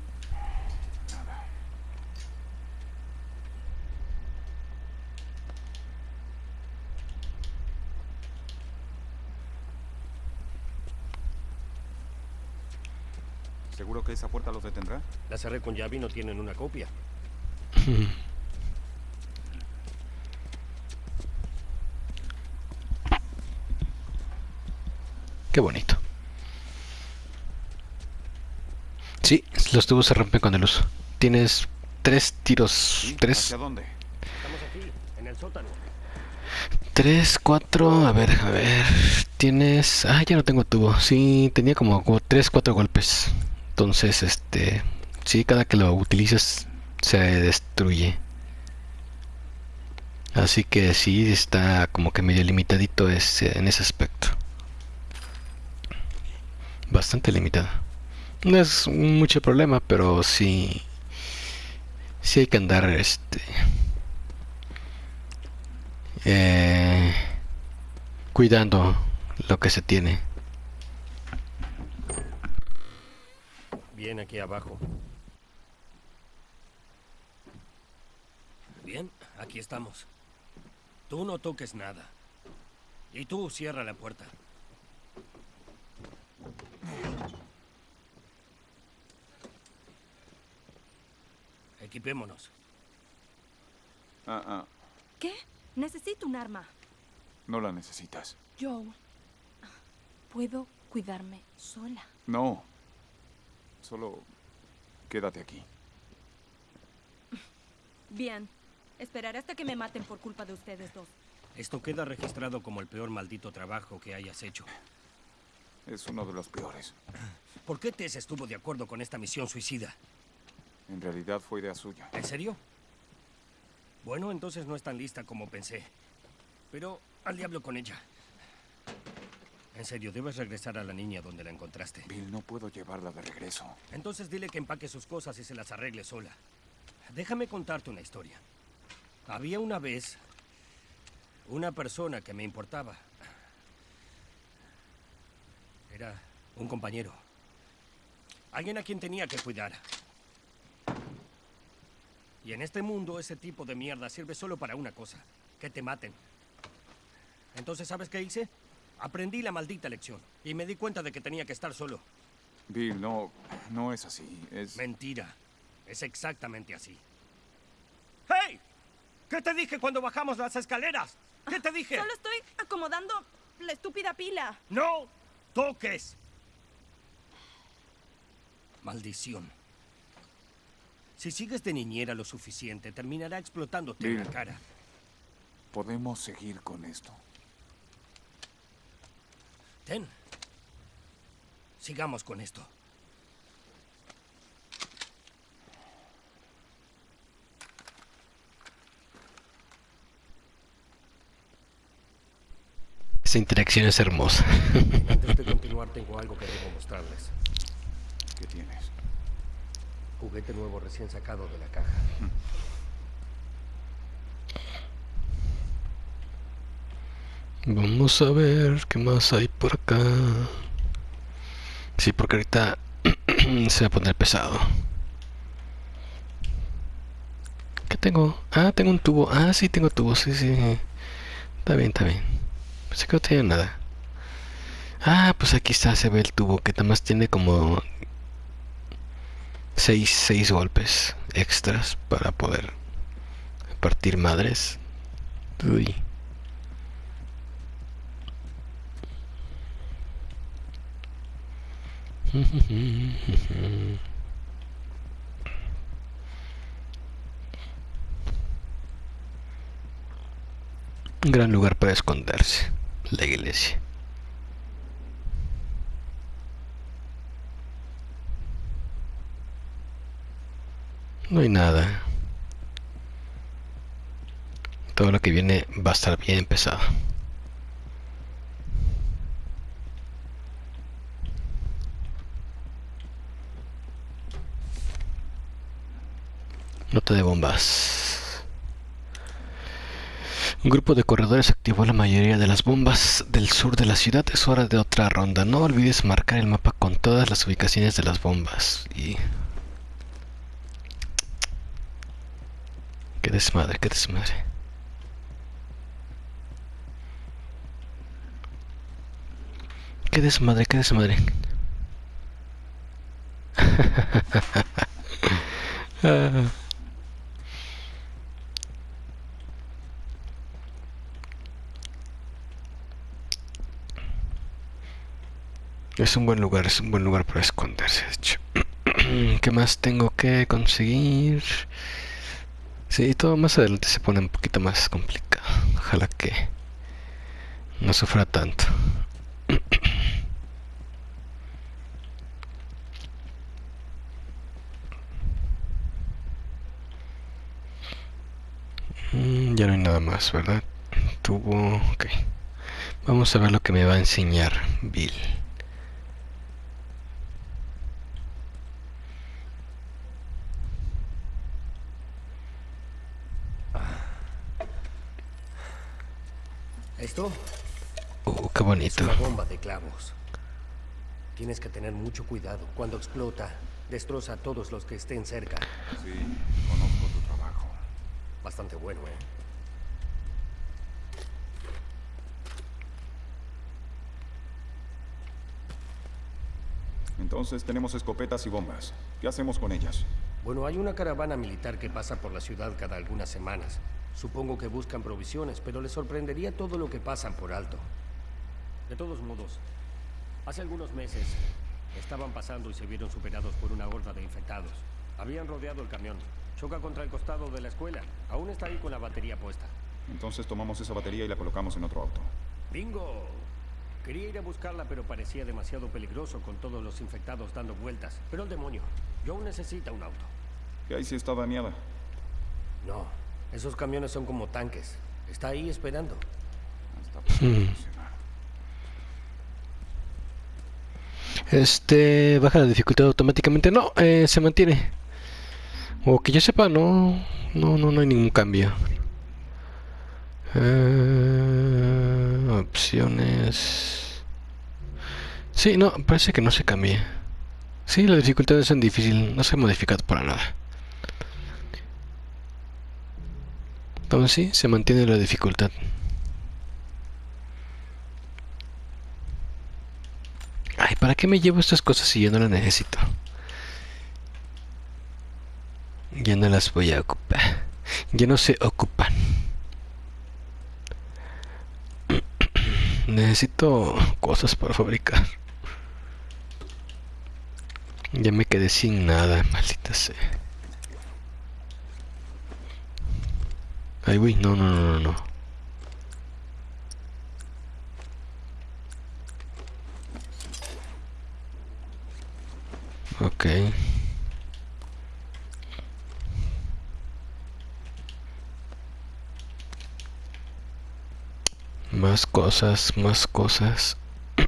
¿Seguro que esa puerta los detendrá? La cerré con llave y no tienen una copia. (laughs) Qué bonito. Sí, los tubos se rompen con el uso. Tienes tres tiros. Tres, ¿Hacia dónde? Estamos aquí, en el sótano. tres, cuatro. A ver, a ver. Tienes. Ah, ya no tengo tubo. Sí, tenía como, como tres, cuatro golpes. Entonces, este. Sí, cada que lo utilizas se destruye. Así que sí, está como que medio limitadito ese, en ese aspecto. Bastante limitado. No es mucho problema, pero sí. Sí hay que andar este. eh, cuidando lo que se tiene. Bien, aquí abajo. Bien, aquí estamos. Tú no toques nada. Y tú cierra la puerta. Equipémonos. Ah, ah, ¿Qué? Necesito un arma. no la necesitas. Joe. Puedo cuidarme sola. No. Solo quédate aquí. Bien. Esperaré hasta que me maten por culpa de ustedes dos. Esto queda registrado como el peor maldito trabajo que hayas hecho. Es uno de los peores. ¿Por qué Tess estuvo de acuerdo con esta misión suicida? En realidad fue idea suya. ¿En serio? Bueno, entonces no es tan lista como pensé. Pero al diablo con ella. En serio, debes regresar a la niña donde la encontraste. Bill, no puedo llevarla de regreso. Entonces dile que empaque sus cosas y se las arregle sola. Déjame contarte una historia. Había una vez una persona que me importaba. Era un compañero. Alguien a quien tenía que cuidar. Y en este mundo ese tipo de mierda sirve solo para una cosa. Que te maten. Entonces, ¿sabes qué hice? Aprendí la maldita lección. Y me di cuenta de que tenía que estar solo. Bill, no, no es así. Es... Mentira. Es exactamente así. ¡Hey! ¿Qué te dije cuando bajamos las escaleras? ¿Qué te dije? Solo estoy acomodando la estúpida pila. ¡No toques! Maldición. Si sigues de niñera lo suficiente, terminará explotándote en la cara. Podemos seguir con esto. Ten. Sigamos con esto. Esa interacción es hermosa. Antes de continuar, tengo algo que debo mostrarles. ¿Qué tienes? Juguete nuevo recién sacado de la caja. Vamos a ver qué más hay por acá. Sí, porque ahorita (clears throat) se va a poner pesado. ¿Qué tengo? Ah, tengo un tubo. Ah, sí, tengo tubo. Sí, sí. Está bien, está bien. Pensé que no tenía nada. Ah, pues aquí está, se ve el tubo que nada más tiene como seis, seis golpes extras para poder partir madres. Uy. Un gran lugar para esconderse, la iglesia. No hay nada. Todo lo que viene va a estar bien pesado. Nota de bombas. Un grupo de corredores activó la mayoría de las bombas del sur de la ciudad. Es hora de otra ronda. No olvides marcar el mapa con todas las ubicaciones de las bombas. Y... Qué desmadre, qué desmadre. Qué desmadre, qué desmadre. (laughs) Ah. Es un buen lugar, es un buen lugar para esconderse, de hecho. (clears throat) ¿Qué más tengo que conseguir? Sí, todo más adelante se pone un poquito más complicado. Ojalá que no sufra tanto. (clears throat) Mm, ya no hay nada más, ¿verdad? Tuvo... Ok. Vamos a ver lo que me va a enseñar Bill. Esto Uh, qué es bonito. una bomba de clavos. Tienes que tener mucho cuidado. Cuando explota, destroza a todos los que estén cerca. Sí, conozco tu trabajo. Bastante bueno, ¿eh? Entonces tenemos escopetas y bombas. ¿Qué hacemos con ellas? Bueno, hay una caravana militar que pasa por la ciudad cada algunas semanas. Supongo que buscan provisiones, pero les sorprendería todo lo que pasan por alto. De todos modos, hace algunos meses estaban pasando y se vieron superados por una horda de infectados. Habían rodeado el camión. Choca contra el costado de la escuela. Aún está ahí con la batería puesta. Entonces tomamos esa batería y la colocamos en otro auto. ¡Bingo! Quería ir a buscarla, pero parecía demasiado peligroso con todos los infectados dando vueltas. Pero el demonio, Joe necesita un auto. ¿Qué hay si está dañada? No, esos camiones son como tanques. Está ahí esperando. Este, baja la dificultad automáticamente. No, eh, se mantiene. O que yo sepa, no, no, no, no hay ningún cambio. Eh, opciones. Sí, no, parece que no se cambia. Sí, la dificultad es en difícil, no se ha modificado para nada. Entonces sí, se mantiene la dificultad. Ay, ¿para qué me llevo estas cosas si yo no las necesito? Ya no las voy a ocupar. Ya no se ocupan. Necesito cosas para fabricar. Ya me quedé sin nada, maldita sea. Ay, uy, no, no, no, no, no. Ok. Más cosas, más cosas. (clears throat)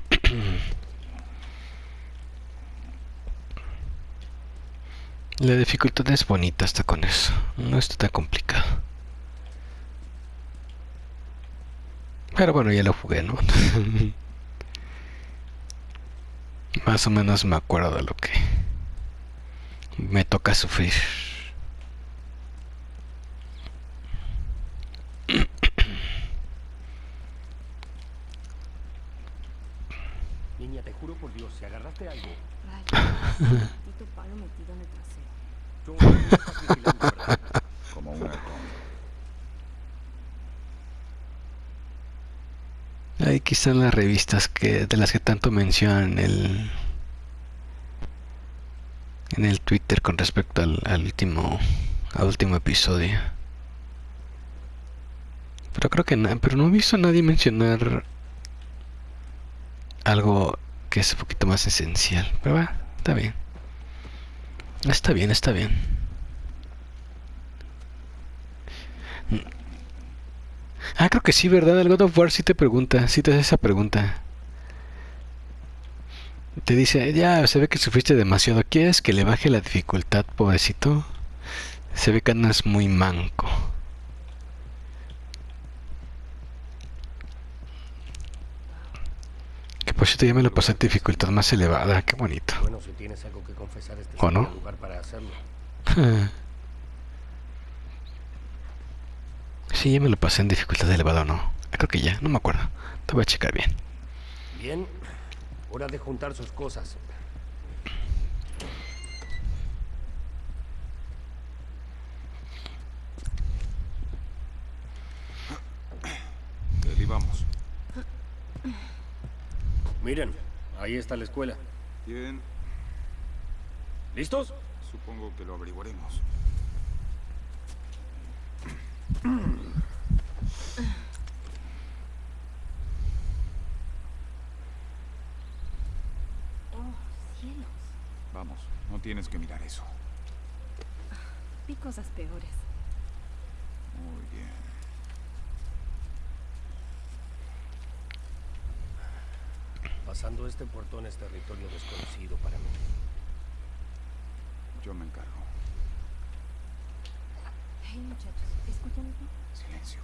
La dificultad es bonita hasta con eso. No está tan complicado. Pero bueno, ya lo jugué, ¿no? (laughs) Más o menos me acuerdo de lo que me toca sufrir. Niña, te juro por Dios, si agarraste algo, Rayos, maldito palo metido en el trasero. yo no me estás vigilando, ¿verdad? Como un halcón. Aquí están las revistas que de las que tanto mencionan en el en el Twitter con respecto al, último al último episodio. Pero creo que na- pero no he visto a nadie mencionar algo que es un poquito más esencial. Pero va, está bien. Está bien, está bien. Ah, creo que sí, ¿verdad? El God of War sí te pregunta, sí te hace esa pregunta. Te dice, ya, se ve que sufriste demasiado. ¿Quieres que le baje la dificultad, pobrecito? Se ve que andas muy manco. Que por cierto ya me lo pasé en dificultad más elevada, qué bonito. Bueno, si tienes algo que confesar, este ¿O no? lugar para hacerlo. (laughs) Sí, ya me lo pasé en dificultad elevada o no. Creo que ya, no me acuerdo. Te voy a checar bien. Bien, hora de juntar sus cosas. Eli, vamos. Miren, ahí está la escuela. Bien, ¿Listos? supongo que lo averiguaremos. Oh, cielos. Vamos, no tienes que mirar eso. Vi cosas peores. Muy bien. Pasando este portón es territorio desconocido para mí. Yo me encargo. Hey, muchachos, ¿escuchan eso? Silencio.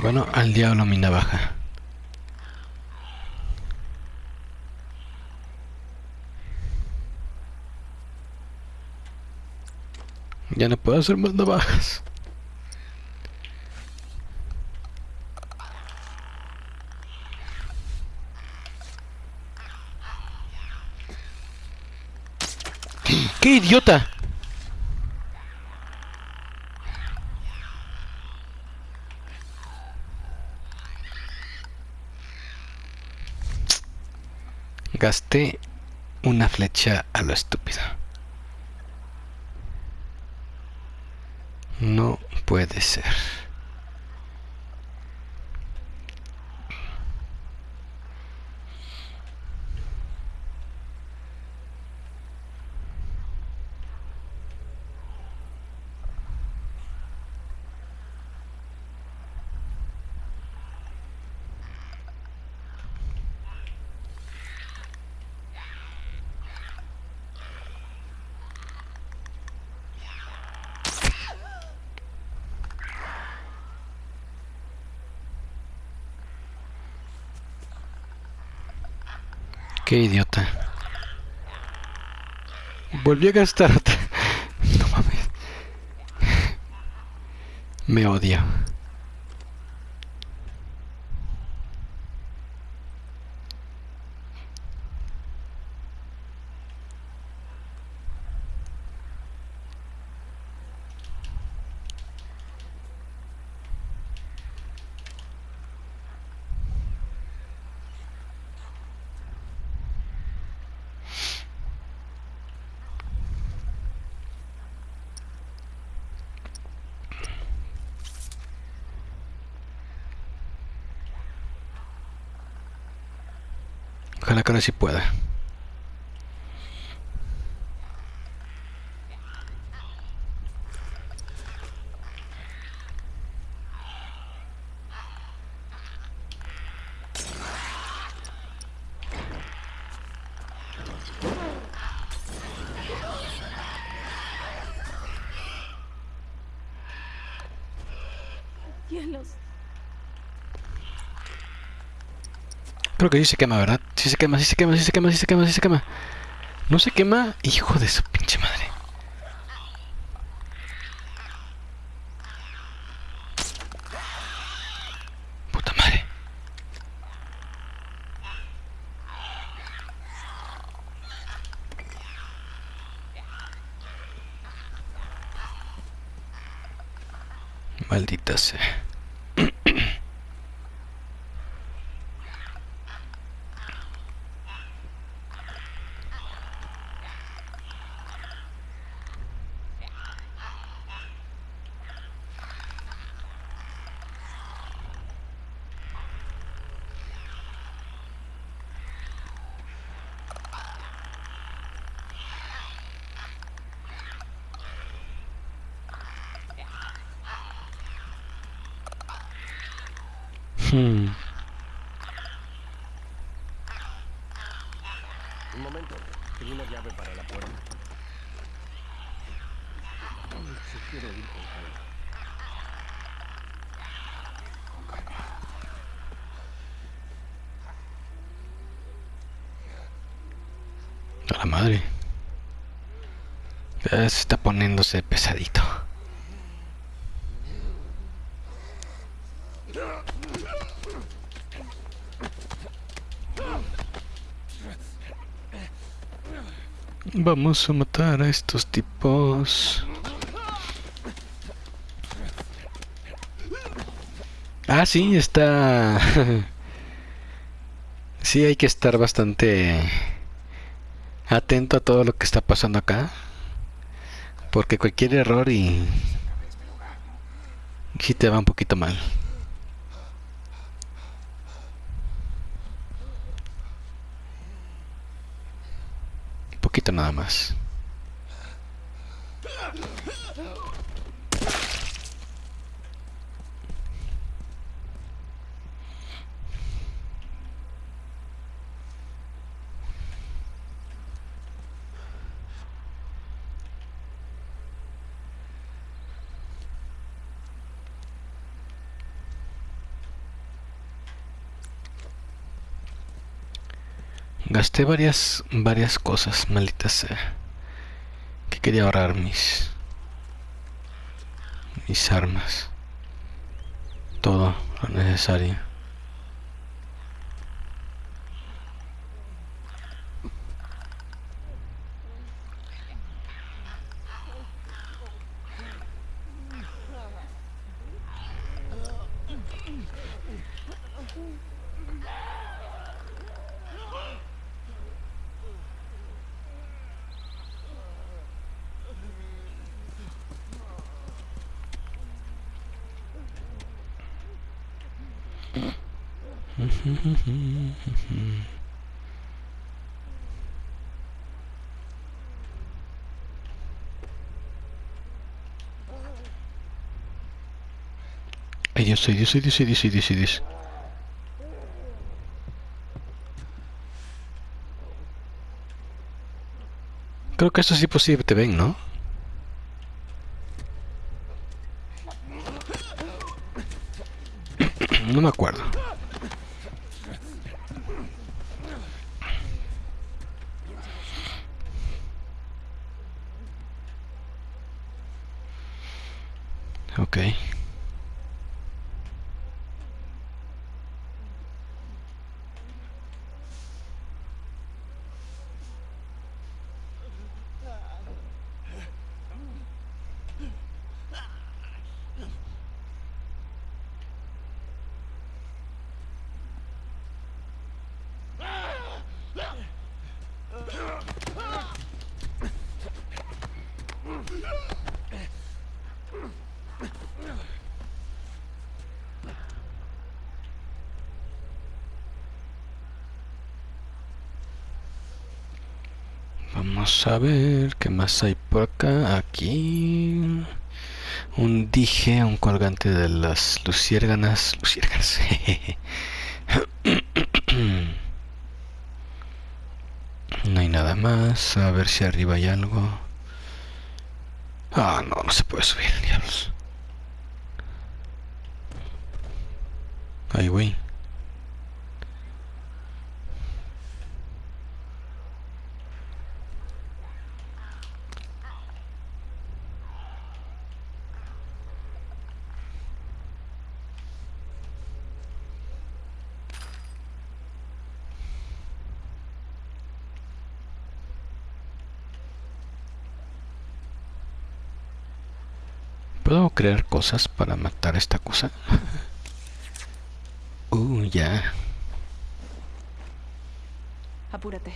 Bueno, al diablo mi navaja. Ya no puedo hacer más navajas. ¡Qué idiota! Gasté una flecha a lo estúpido. No puede ser. Qué idiota. Volví a gastar otra. (laughs) No mames. Me odio. Ojalá que ahora sí pueda. Creo que sí se quema, ¿verdad? Sí se quema, sí se quema, sí se quema, sí se quema, sí se quema. No se quema, hijo de su pinche madre. Puta madre. Maldita sea. Hmm. Un momento. Tengo una llave para la puerta. Si quiero ir con calma. A la madre. Se está poniéndose pesadito. Vamos a matar a estos tipos. Ah, sí, está... (laughs) sí, hay que estar bastante atento a todo lo que está pasando acá. Porque cualquier error y... Sí te va un poquito mal. Un poquito nada más. Gasté varias, varias cosas, maldita sea. Que quería ahorrar mis, mis armas. Todo lo necesario. Creo que tipos sí te ven, ¿no? No me acuerdo. A ver qué más hay por acá. Aquí un dije, un colgante de las luciérganas. Luciérganas. (coughs) no hay nada más. A ver si arriba hay algo. Ah, no, no se puede subir, diablos. Ahí, güey. ¿Puedo crear cosas para matar a esta cosa? Uh, ya. Apúrate.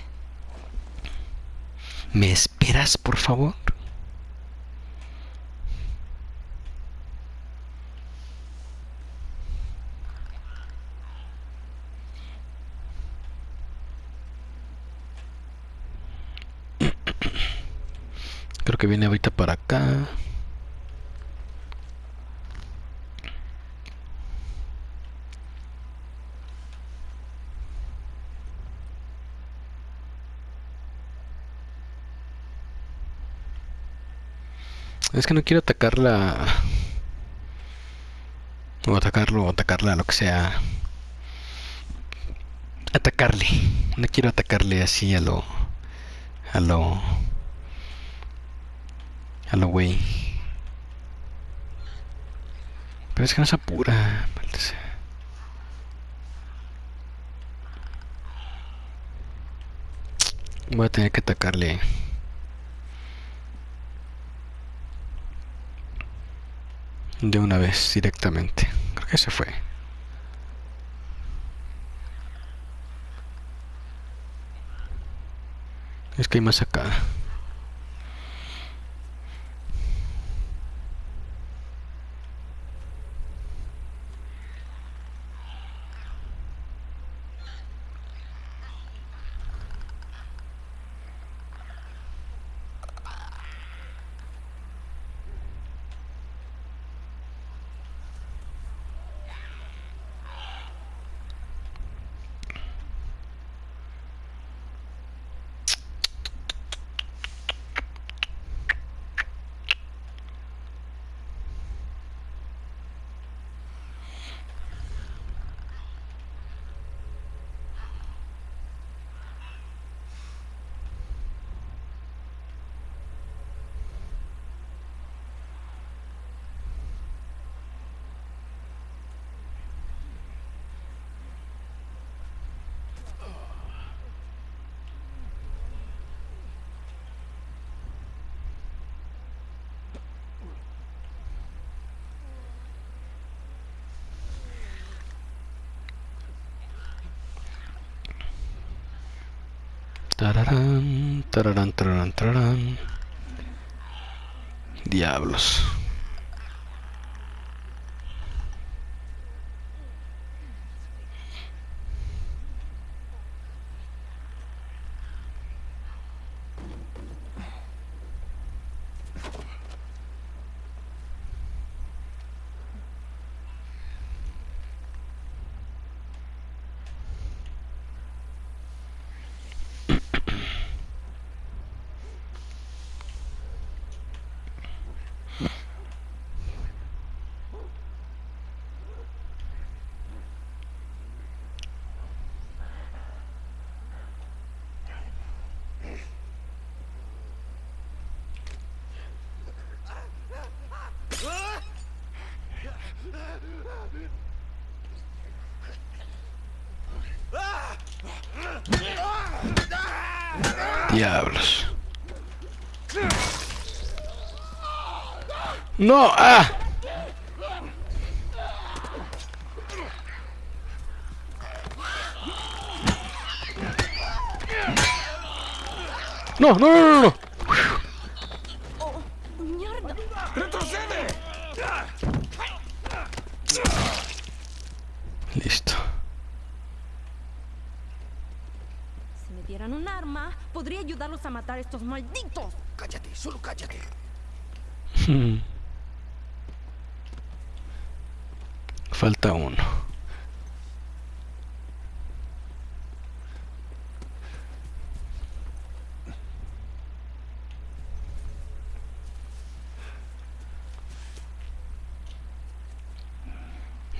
¿Me esperas, por favor? Creo que viene ahorita para acá. Es que no quiero atacarla. O atacarlo, o atacarla, lo que sea. Atacarle. No quiero atacarle así a lo. A lo. A lo güey. Pero es que no se apura. Voy a tener que atacarle. De una vez, directamente. Creo que se fue. Es que hay más acá. Tararán, tararán, tararán, tararán. Diablos. No, ah. No, no, no, no, no. ¡Mierda! ¡Retrocede! Listo. Si me dieran un arma, podría ayudarlos a matar a estos malditos. Cállate, solo cállate. Falta uno.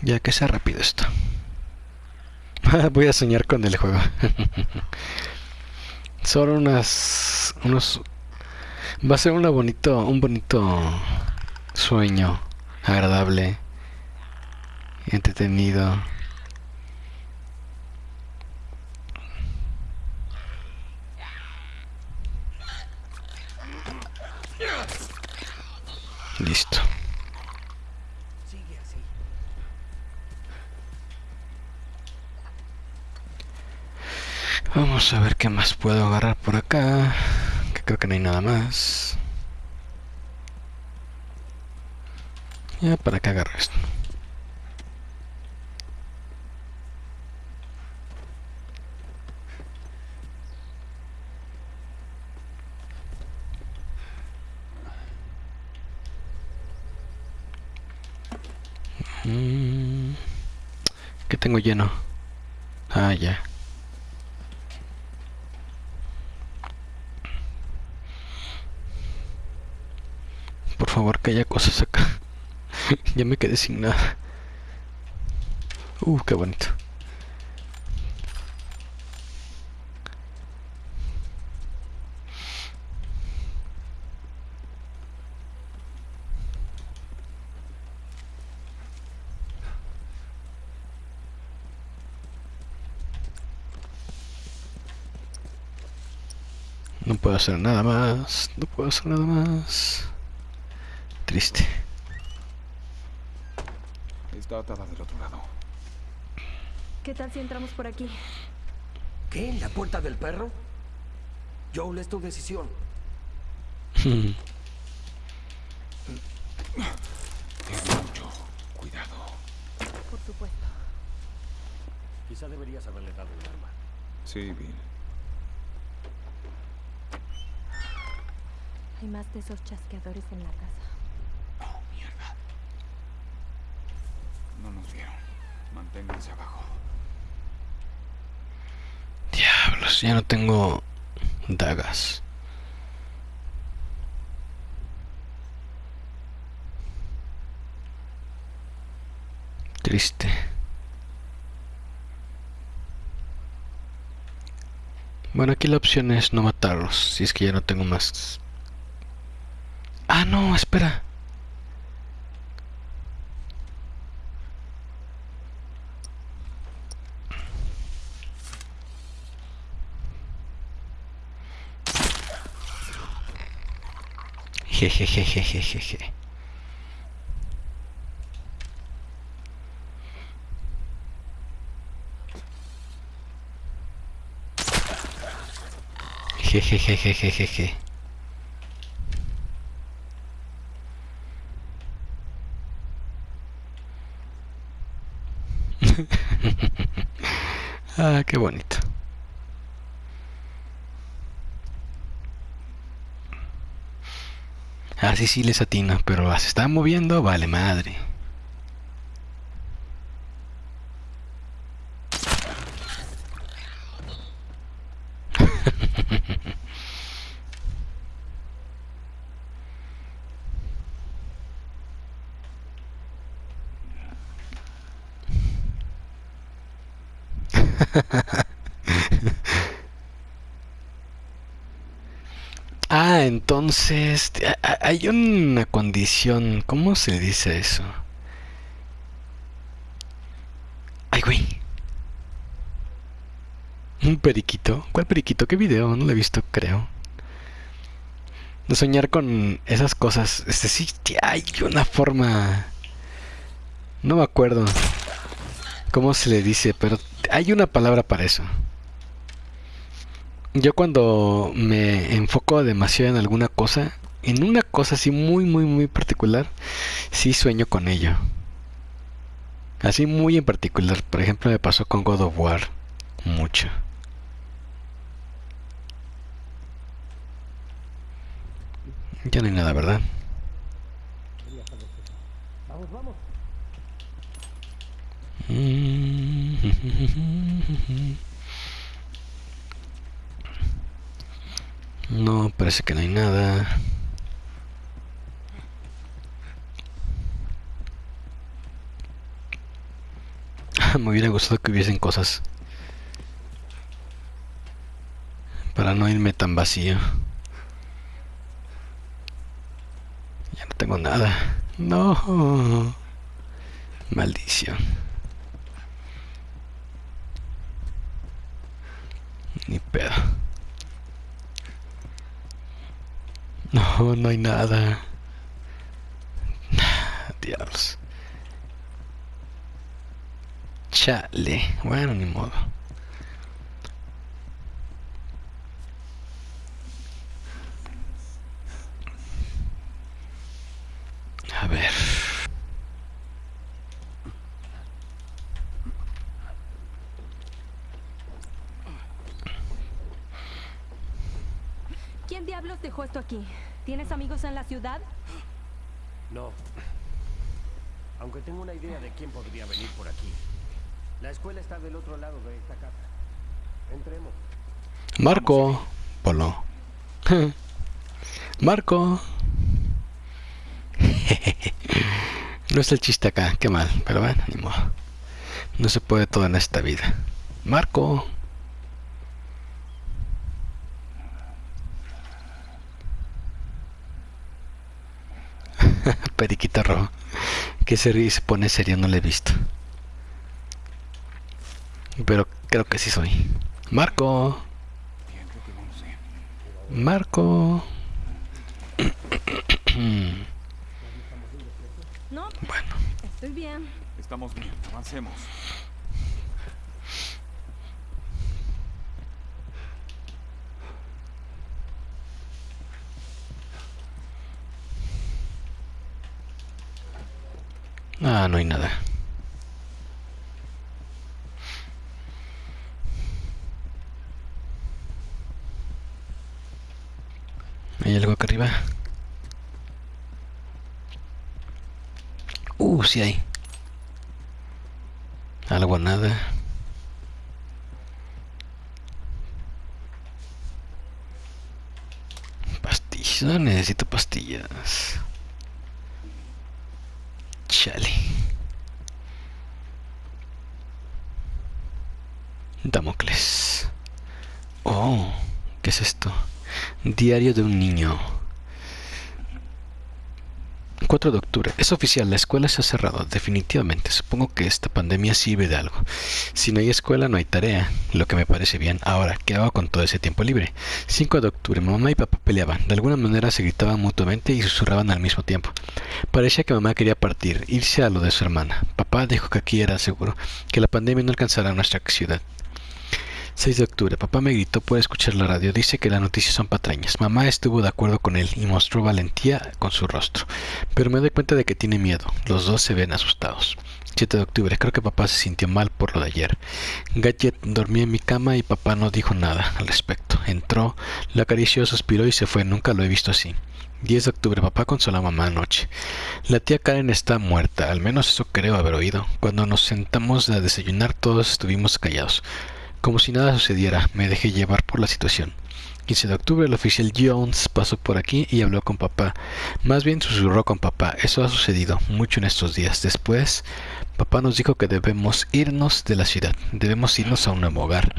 Ya que sea rápido esto. (laughs) Voy a soñar con el juego. (laughs) Solo unas unos va a ser una bonito un bonito sueño agradable entretenido listo Sigue así. A ver qué más puedo agarrar por acá que creo que no hay nada más ya para que agarro esto Mm, ¿Qué tengo lleno? Ah, ya. Por favor, que haya cosas acá. (laughs) ya me quedé sin nada. Uh, qué bonito. No puedo hacer nada más. No puedo hacer nada más. Triste. Está atada del otro lado. ¿Qué tal si entramos por aquí? ¿Qué? ¿La puerta del perro? Joel, es tu decisión. Ten mucho cuidado. Por supuesto. Quizá deberías haberle dado un arma. Sí, Bill. Hay más de esos chasqueadores en la casa. Oh, mierda. No nos vieron. Manténganse abajo. Diablos, ya no tengo dagas. Triste. Bueno, aquí la opción es no matarlos, si es que ya no tengo más. Ah, no, espera. Jejejejejeje. (laughs) Ah, qué bonito. Ah, sí, les atino, pero se está moviendo, vale madre. (laughs) Ah, entonces a- a- hay una condición, ¿cómo se dice eso? Ay, güey. Un periquito. ¿Cuál periquito? ¿Qué video? No lo he visto, creo. De soñar con esas cosas. Este sí, hay una forma. No me acuerdo cómo se le dice, pero hay una palabra para eso. Yo cuando me enfoco demasiado en alguna cosa, en una cosa así muy, muy, muy particular, sí sueño con ello. Así muy en particular. Por ejemplo, me pasó con God of War. Mucho. Ya no hay nada, ¿verdad? (laughs) No, parece que no hay nada. (laughs) Me hubiera gustado que hubiesen cosas. Para no irme tan vacío. Ya no tengo nada. No. Maldición. Ni pedo. No, no hay nada. Diablos. Chale. Bueno, ni modo. A ver. ¿Quién diablos dejó esto aquí? ¿Tienes amigos en la ciudad? No. Aunque tengo una idea de quién podría venir por aquí. La escuela está del otro lado de esta casa. Entremos. Marco. Polo. (laughs) Marco. (laughs) no es el chiste acá, qué mal, pero bueno, ni modo. No se puede todo en esta vida. Marco. (laughs) Periquita rojo. Que se ríe y se pone serio, no le he visto. Pero creo que sí soy. Marco. Marco. No, Bueno, estoy bien. Estamos bien, avancemos. ah, no hay nada. ¿Hay algo acá arriba? Uh, sí hay. Algo nada. Pastillas. Necesito pastillas. Chale. Damocles. Oh, ¿qué es esto? Diario de un niño. 4 de octubre. Es oficial, la escuela se ha cerrado, definitivamente. Supongo que esta pandemia sirve de algo. Si no hay escuela, no hay tarea, lo que me parece bien. Ahora, ¿qué hago con todo ese tiempo libre? 5 de octubre, mamá y papá peleaban. De alguna manera se gritaban mutuamente y susurraban al mismo tiempo. Parecía que mamá quería partir, irse a lo de su hermana. Papá dijo que aquí era seguro, que la pandemia no alcanzará nuestra ciudad. 6 de octubre. Papá me gritó por escuchar la radio. Dice que las noticias son patrañas. Mamá estuvo de acuerdo con él y mostró valentía con su rostro. Pero me doy cuenta de que tiene miedo. Los dos se ven asustados. 7 de octubre. Creo que papá se sintió mal por lo de ayer. Gadget dormía en mi cama y papá no dijo nada al respecto. Entró, la acarició, suspiró y se fue. Nunca lo he visto así. 10 de octubre, papá consoló a mamá anoche. La tía Karen está muerta, al menos eso creo haber oído. Cuando nos sentamos a desayunar todos estuvimos callados. Como si nada sucediera, me dejé llevar por la situación. 15 de octubre, el oficial Jones pasó por aquí y habló con papá. Más bien susurró con papá. Eso ha sucedido mucho en estos días. Después, papá nos dijo que debemos irnos de la ciudad. Debemos irnos a un nuevo hogar.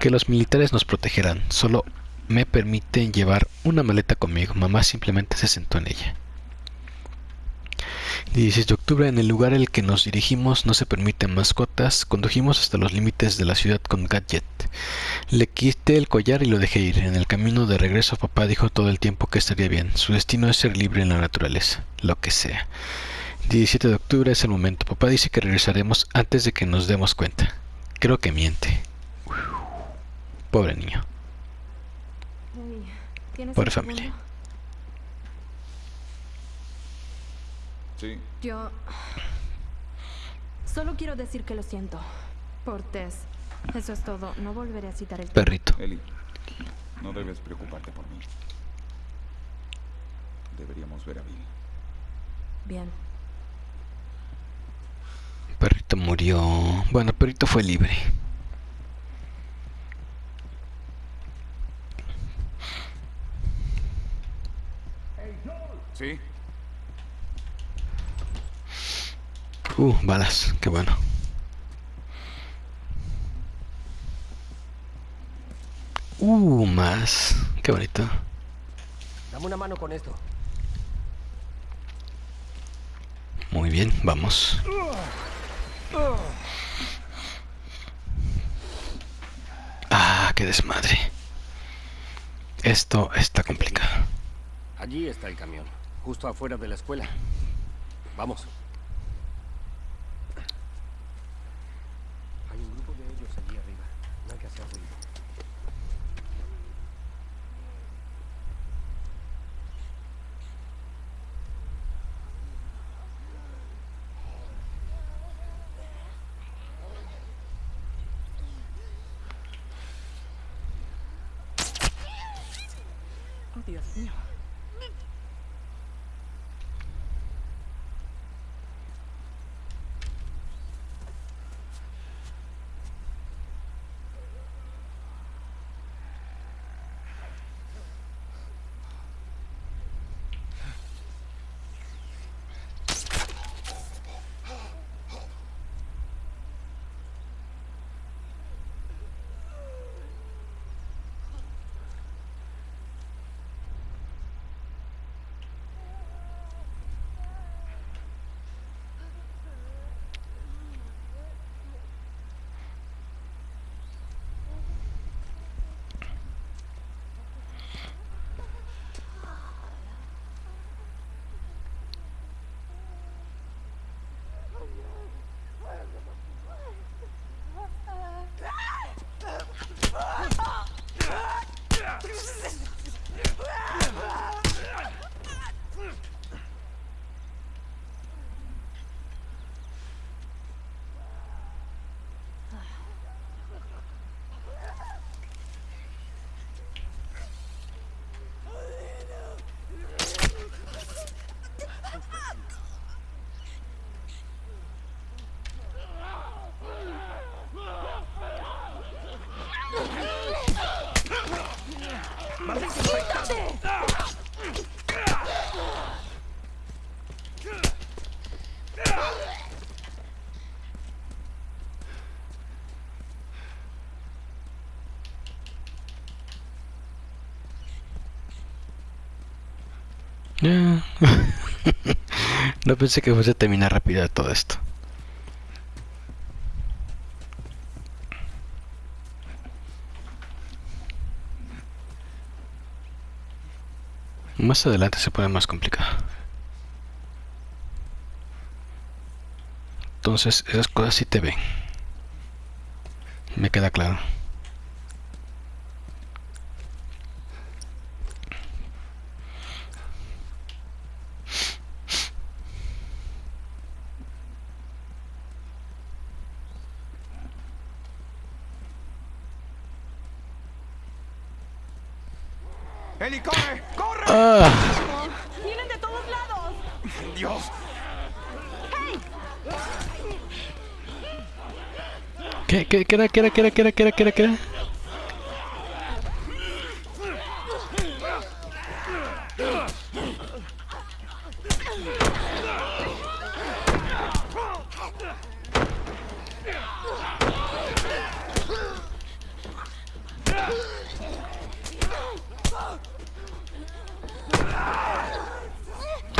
Que los militares nos protegerán. Solo me permiten llevar una maleta conmigo. Mamá simplemente se sentó en ella. 16 de octubre, en el lugar al que nos dirigimos no se permiten mascotas. Condujimos hasta los límites de la ciudad con Gadget. Le quité el collar y lo dejé ir. En el camino de regreso, papá dijo todo el tiempo que estaría bien. Su destino es ser libre en la naturaleza, lo que sea. 17 de octubre es el momento. Papá dice que regresaremos antes de que nos demos cuenta. Creo que miente. Pobre niño. ¿Tienes Pobre familia. Sí, Yo... Solo quiero decir que lo siento. Por Tess. Eso es todo. No volveré a citar el. Perrito. Eli, no debes preocuparte por mí. Deberíamos ver a Bill. Bien. Perrito murió. Bueno, Perrito fue libre. Sí, Uh, balas, qué bueno. Uh, más. Qué bonito. Dame una mano con esto. Muy bien, vamos. Ah, qué desmadre. Esto está complicado. Allí está el camión, justo afuera de la escuela. Vamos. (laughs) No pensé que fuese a terminar rápido todo esto. Más adelante se pone más complicado. Entonces esas cosas sí te ven. Me queda claro. ¡Eli, corre! ¡Corre! Ah, ¡Vienen de todos lados! ¡Dios! ¿Qué, era, qué era, qué era, qué era?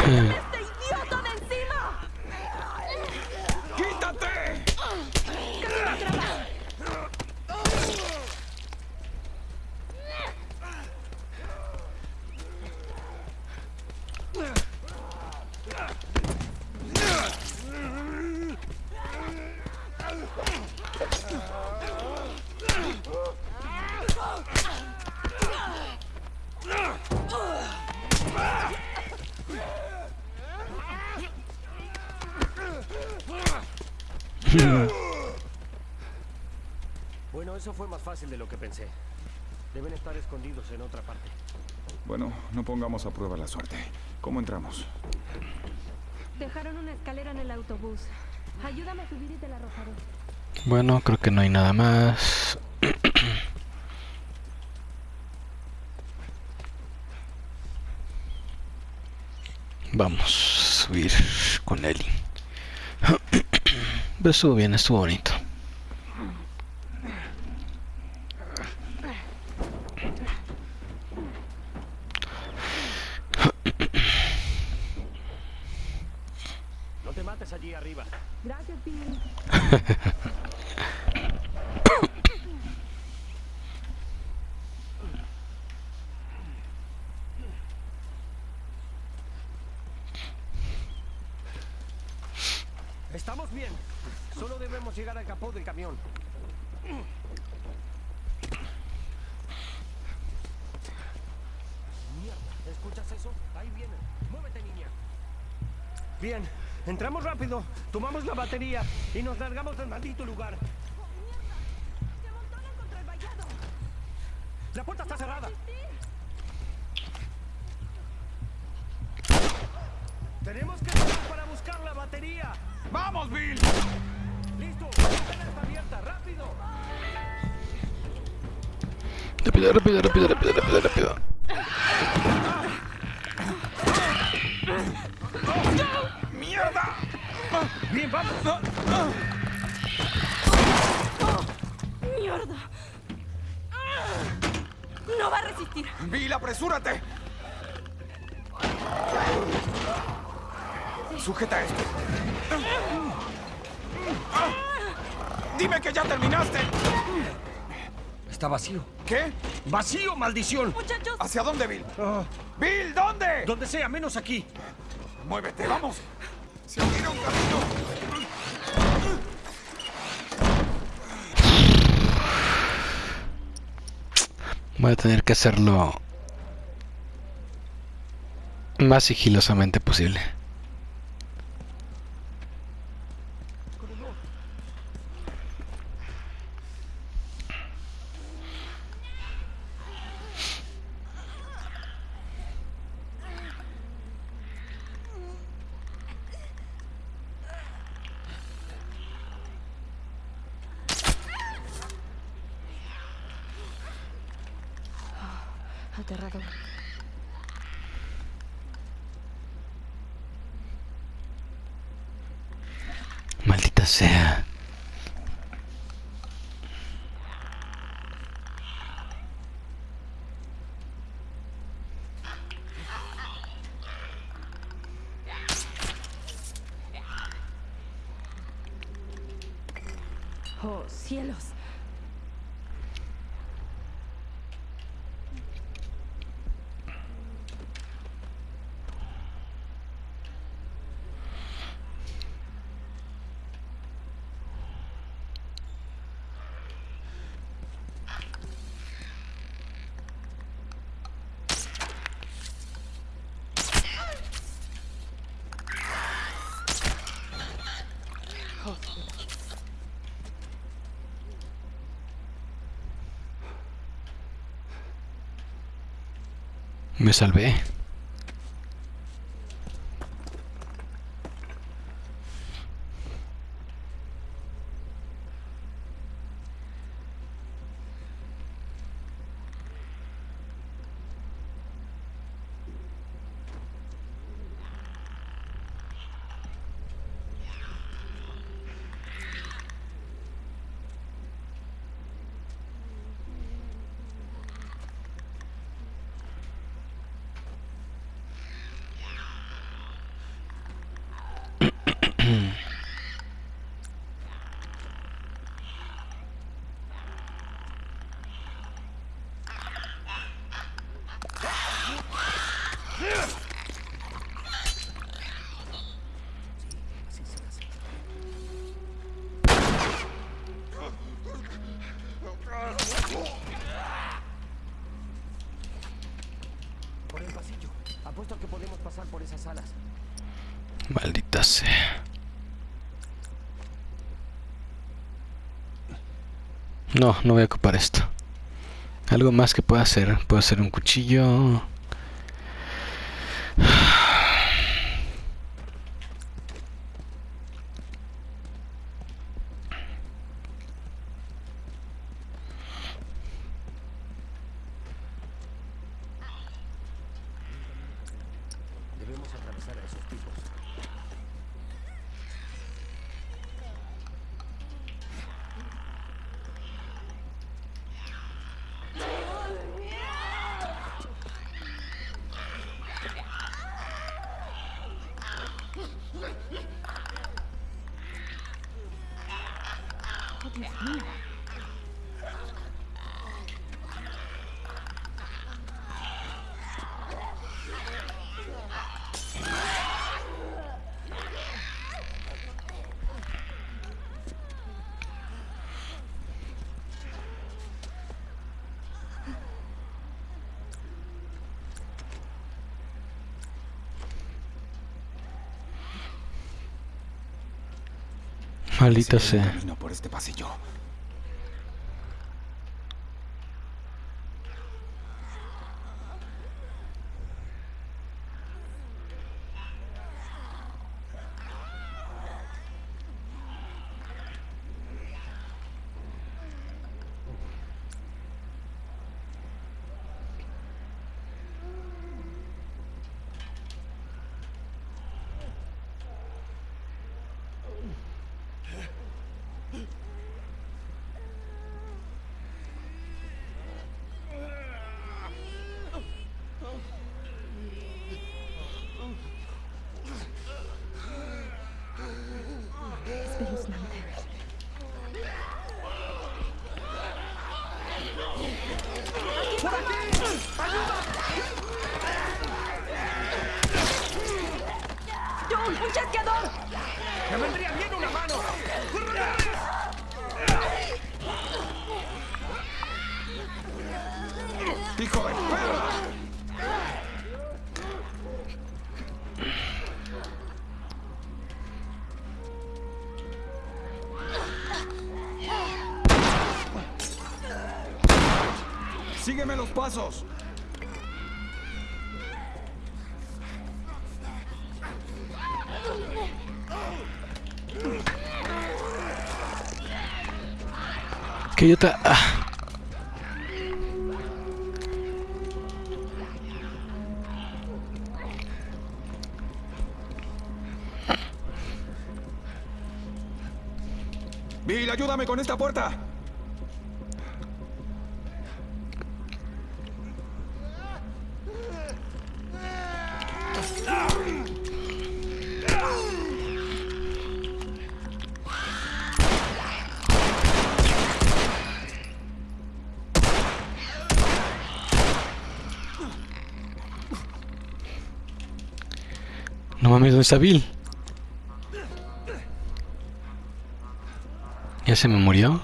¡Este idiota de encima! ¡Quítate! Bueno, eso fue más fácil de lo que pensé. Deben estar escondidos en otra parte. Bueno, no pongamos a prueba la suerte. ¿Cómo entramos? Dejaron una escalera en el autobús. Ayúdame a subir y te la arrojaré. Bueno, creo que no hay nada más. (clears throat) Vamos a subir con Eli. Pero (clears throat) estuvo bien, estuvo bonito. No te mates allí arriba. Gracias, Bill. Estamos bien. Solo debemos llegar al capó del camión. Mierda, ¿escuchas eso? Ahí vienen. Muévete, niña. Bien, entramos rápido, tomamos la batería y nos largamos del maldito lugar. ¡Vacío, maldición! ¡Muchachos! ¿Hacia dónde, Bill? Ah, ¡Bill, ¿dónde? donde sea, menos aquí. Muévete, vamos. Se abriera un camino. Voy a tener que hacerlo más sigilosamente posible. Me salvé. Por el pasillo. Apuesto a que podemos pasar por esas salas. Maldita sea. No, no voy a ocupar esto. Algo más que pueda hacer. Puedo hacer un cuchillo. Debemos atravesar a esos tipos. El sea. camino por este pasillo. Espeluznante. ¡John, un chasqueador! ¡Me vendría bien una mano! ¡Hijo de perra! ¡Sígueme los pasos! Que yo ta- ah. Bill, ayúdame con esta puerta. Está? ¿Ya se me murió?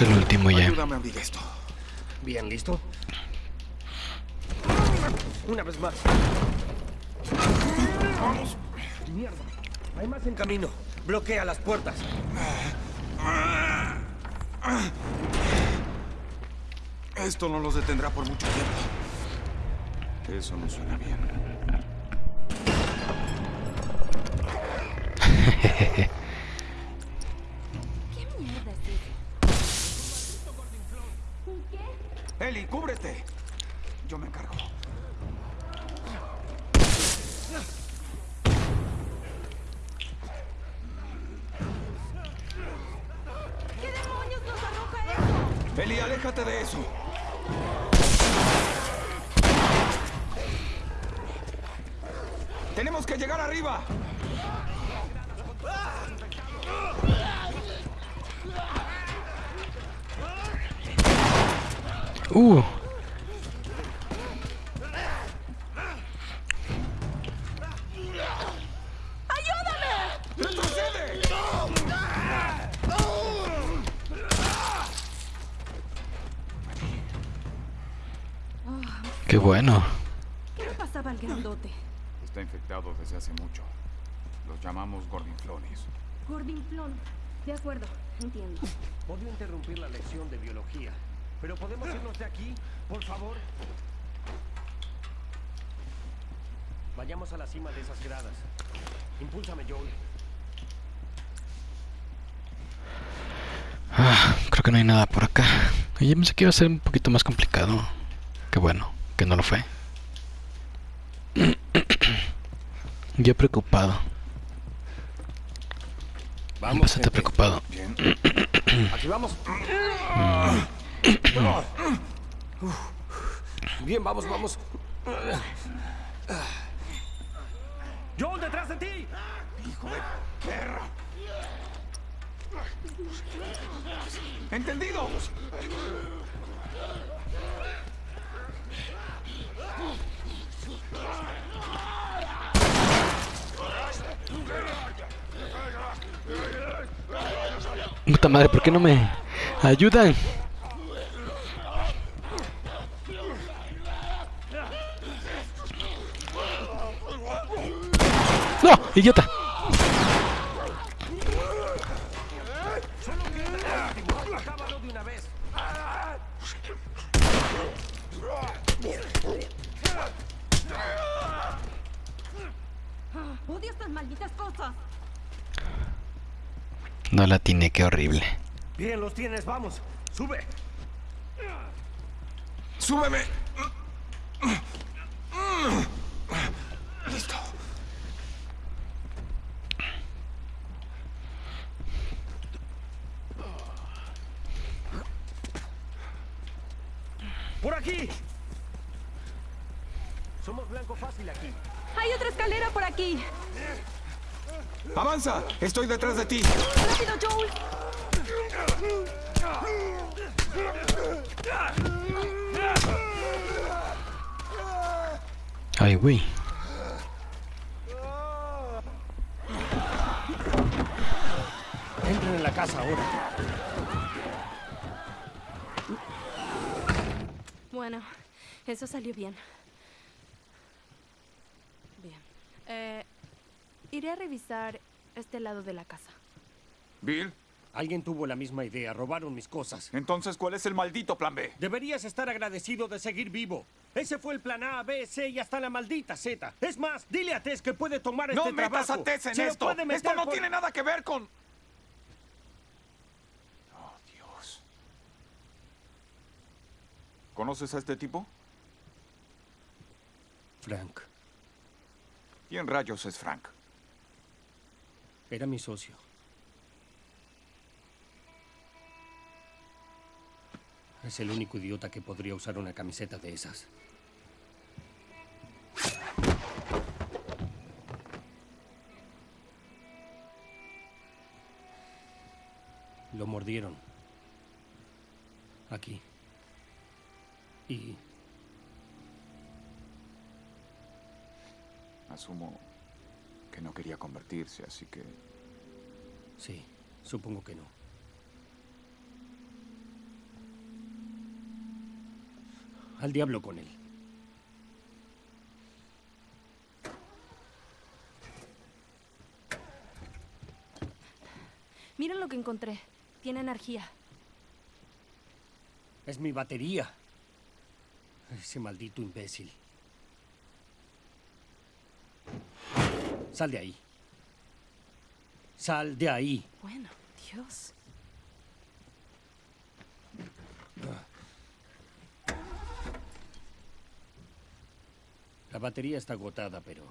Es lo último ya. Ayúdame a abrir esto. Bien, ¿listo? Una vez más. Mierda. Hay más en camino. Bloquea las puertas. Esto no los detendrá por mucho tiempo. Eso no suena bien. Bueno. ¿Qué le pasaba al grandote? Está infectado desde hace mucho. Los llamamos gordinflones. Gordinflón. De acuerdo, entiendo. Odio interrumpir la lección de biología. Pero podemos irnos de aquí, por favor. Vayamos a la cima de esas gradas. Impúlsame, Joel. Ah, creo que no hay nada por acá. Yo pensé que iba a ser un poquito más complicado. Qué bueno, que no lo fue. (clears throat) Yo preocupado. Vamos, Bastante gente. preocupado. Bien. (clears throat) Aquí vamos. Uf. Bien, vamos, vamos. Joel, detrás de ti. Hijo de perra. ¿Entendido? Puta madre, ¿por qué no me ayudan? ¡No! ¡Idiota! Acábalo de una vez. Odio estas malditas cosas. No la tiene, qué horrible. Bien, los tienes, vamos. Sube. ¡Súbeme! Listo. Por aquí. Somos blanco fácil aquí. Hay otra escalera por aquí. ¡Avanza! Estoy detrás de ti. ¡Rápido, Joel! Ay, güey. Entren en la casa ahora. Bueno, eso salió bien. Bien. Eh, iré a revisar este lado de la casa. Bill, Alguien tuvo la misma idea. Robaron mis cosas. entonces, ¿cuál es el maldito plan B? Deberías estar agradecido de seguir vivo. Ese fue el plan A, B, C y hasta la maldita Z. Es más, dile a Tess que puede tomar ¡No este metas trabajo. a Tess en Se esto! puede meter ¡Esto no por- tiene nada que ver con...! Oh, Dios. ¿Conoces a este tipo? Frank, ¿Quién rayos es Frank? Era mi socio. Es el único idiota que podría usar una camiseta de esas. Lo mordieron. Aquí. Y Asumo que no quería convertirse, así que... Sí, supongo que no. Al diablo con él. Miren lo que encontré. Tiene energía. Es mi batería. Ese maldito imbécil. Sal de ahí. Sal de ahí. Bueno, Dios. La batería está agotada, pero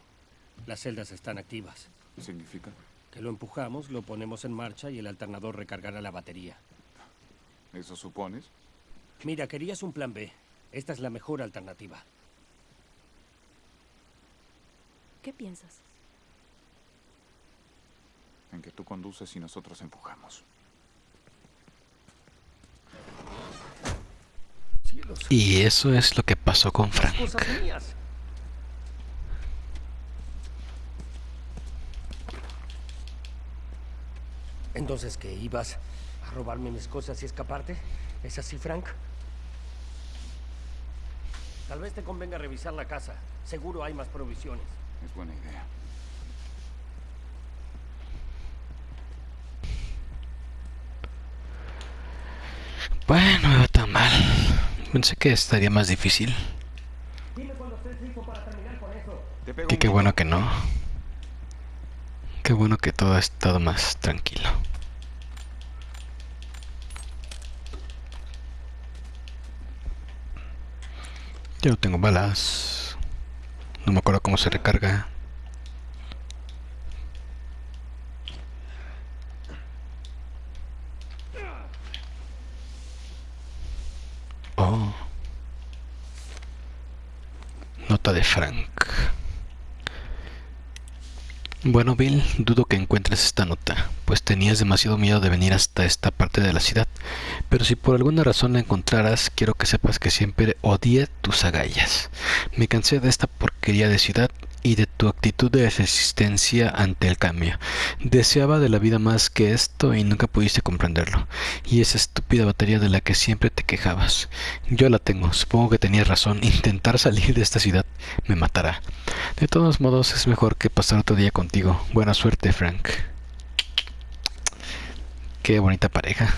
las celdas están activas. ¿Significa? Que lo empujamos, lo ponemos en marcha y el alternador recargará la batería. ¿Eso supones? Mira, querías un plan B. Esta es la mejor alternativa. ¿Qué piensas? En que tú conduces y nosotros empujamos. Y eso es lo que pasó con Frank. cosas mías. Entonces, ¿qué? ¿Ibas a robarme mis cosas y escaparte? ¿Es así, Frank? Tal vez te convenga revisar la casa. Seguro hay más provisiones. Es buena idea. Bueno, no iba tan mal. Pensé que estaría más difícil. Un qué bueno que no. Qué bueno que todo ha estado más tranquilo. Yo tengo balas. No me acuerdo cómo se recarga. Oh. Nota de Frank. Bueno, Bill, dudo que encuentres esta nota, pues tenías demasiado miedo de venir hasta esta parte de la ciudad. Pero si por alguna razón la encontraras, quiero que sepas que siempre odié tus agallas. Me cansé de esta porquería de ciudad y de tu actitud de resistencia ante el cambio. Deseaba de la vida más que esto y nunca pudiste comprenderlo. Y esa estúpida batería de la que siempre te quejabas. Yo la tengo, supongo que tenías razón. Intentar salir de esta ciudad me matará. De todos modos, es mejor que pasar otro día contigo. Buena suerte, Frank. Qué bonita pareja.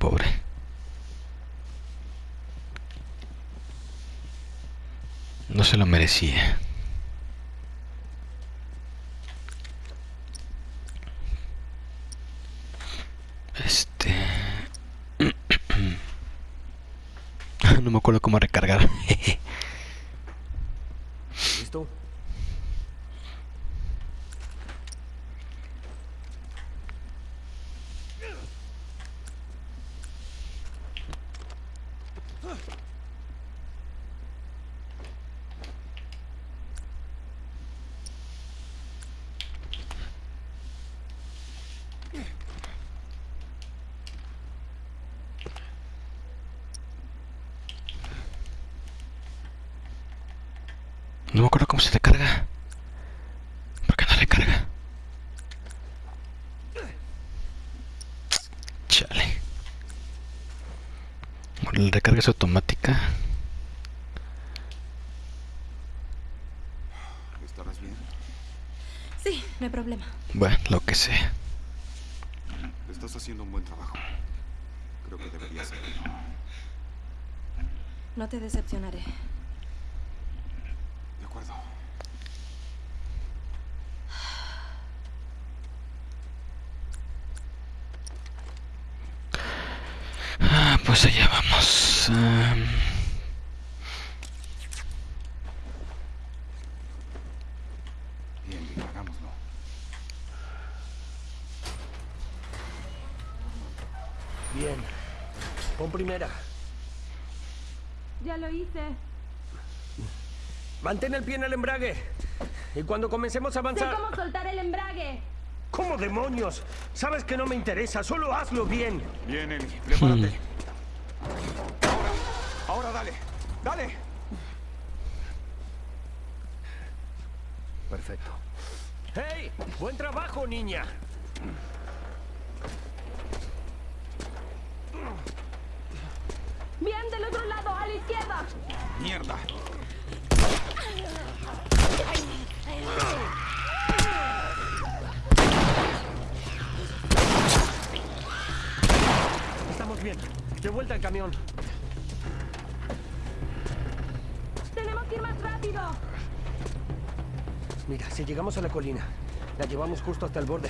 Pobre. No se lo merecía. Este... (clears throat) no me acuerdo cómo recargar. (laughs) ¿Listo? No me acuerdo cómo se recarga. ¿Por qué no recarga? Chale. Bueno, La recarga es automática. ¿Estarás bien? Sí, no hay problema. Bueno, lo que sea. Estás haciendo un buen trabajo. Creo que deberías hacerlo. No te decepcionaré. De acuerdo. Ah, pues allá vamos. Am, Bien, bien, hagámoslo. Bien. Pon primera. Ya lo hice. Mantén el pie en el embrague. y cuando comencemos a Sé avanzar... cómo soltar el embrague. ¿Cómo demonios? Sabes que no me interesa, solo hazlo bien. Bien, Eli, prepárate. Ahora, ahora dale, dale. Perfecto. ¡Hey! ¡Buen trabajo, niña! A la colina, la llevamos justo hasta el borde.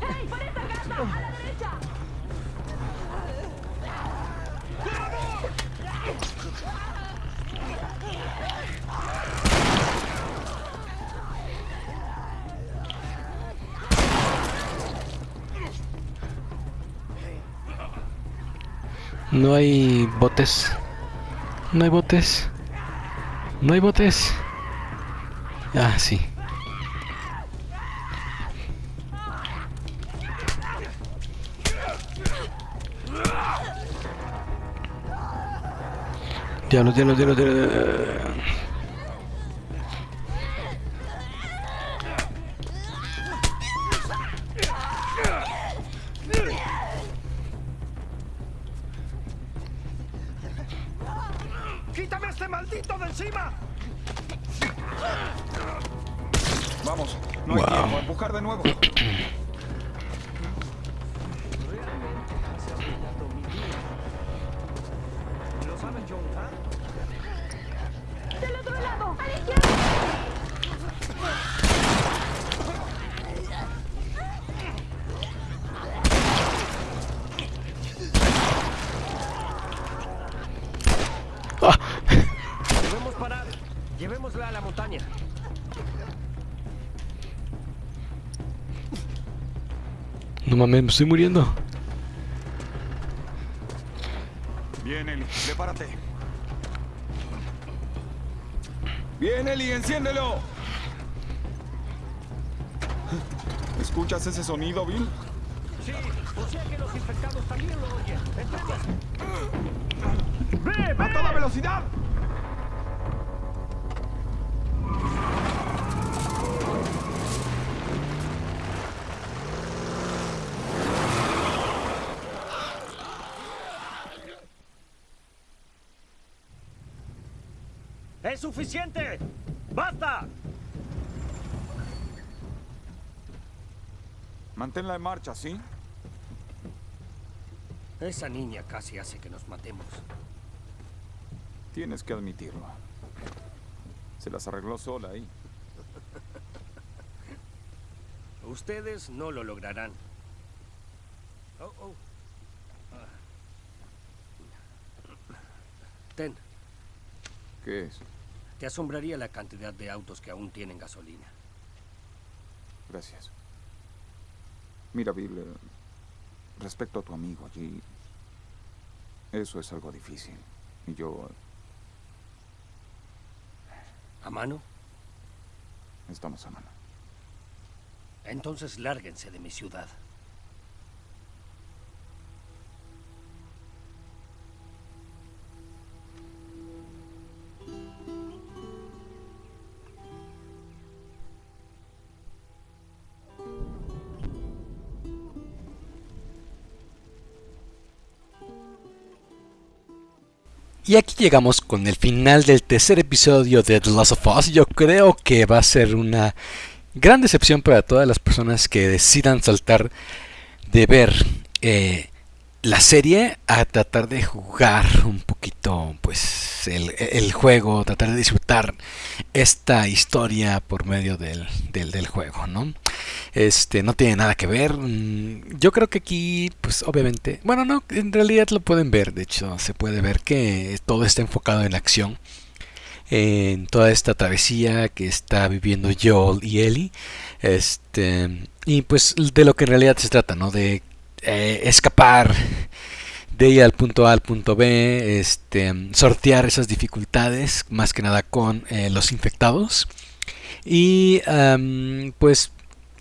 ¡Hey, por esa casa! ¡A la derecha! No hay botes. No hay botes. No hay botes. Ah, sí. Diablos, diablos, diablos, diablos. No mames, me estoy muriendo. Bien, Eli, prepárate. Bien, Eli, enciéndelo. ¿Escuchas ese sonido, Bill? Sí, o sea que los infectados también lo oyen. ¡Ve, ve! ¡A toda velocidad! ¡Es suficiente! ¡Basta! Manténla en marcha, ¿sí? Esa niña casi hace que nos matemos. Tienes que admitirlo. Se las arregló sola ahí. (laughs) Ustedes no lo lograrán. Oh, oh. Ah. Ten, ¿Qué es? Te asombraría la cantidad de autos que aún tienen gasolina. Gracias. Mira, Bill, eh, respecto a tu amigo allí, eso es algo difícil. Y yo... ¿A mano? Estamos a mano. Entonces lárguense de mi ciudad. Y aquí llegamos con el final del tercer episodio de The Last of Us. Yo creo que va a ser una gran decepción para todas las personas que decidan saltar de ver eh, la serie a tratar de jugar un poquito pues el, juego, tratar de disfrutar esta historia por medio del, del juego, ¿no? Este no tiene nada que ver. mm, Yo creo que aquí, pues obviamente, bueno, no, en realidad lo pueden ver. De hecho, se puede ver que todo está enfocado en acción, en toda esta travesía que está viviendo Joel y Ellie. Este y pues de lo que en realidad se trata, ¿no? De eh, escapar de ir al punto A al punto B, este, sortear esas dificultades, más que nada con eh, los infectados Y pues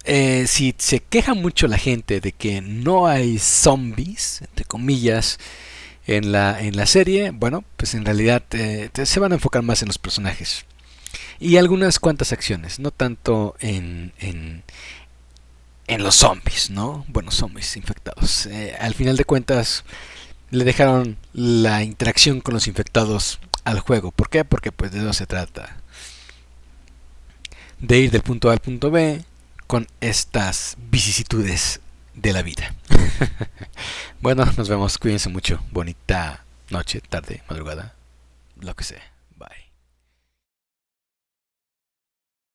eh, si se queja mucho la gente de que no hay zombies, entre comillas, en la, en la serie, bueno, pues en realidad eh, se van a enfocar más en los personajes. Y algunas cuantas acciones, no tanto en, en, en los zombies, ¿no? Bueno, zombies infectados. Eh, al final de cuentas, le dejaron la interacción con los infectados al juego. ¿Por qué? Porque pues de eso se trata. De ir del punto A al punto B con estas vicisitudes de la vida. (laughs) bueno, nos vemos. Cuídense mucho. Bonita noche, tarde, madrugada, lo que sea.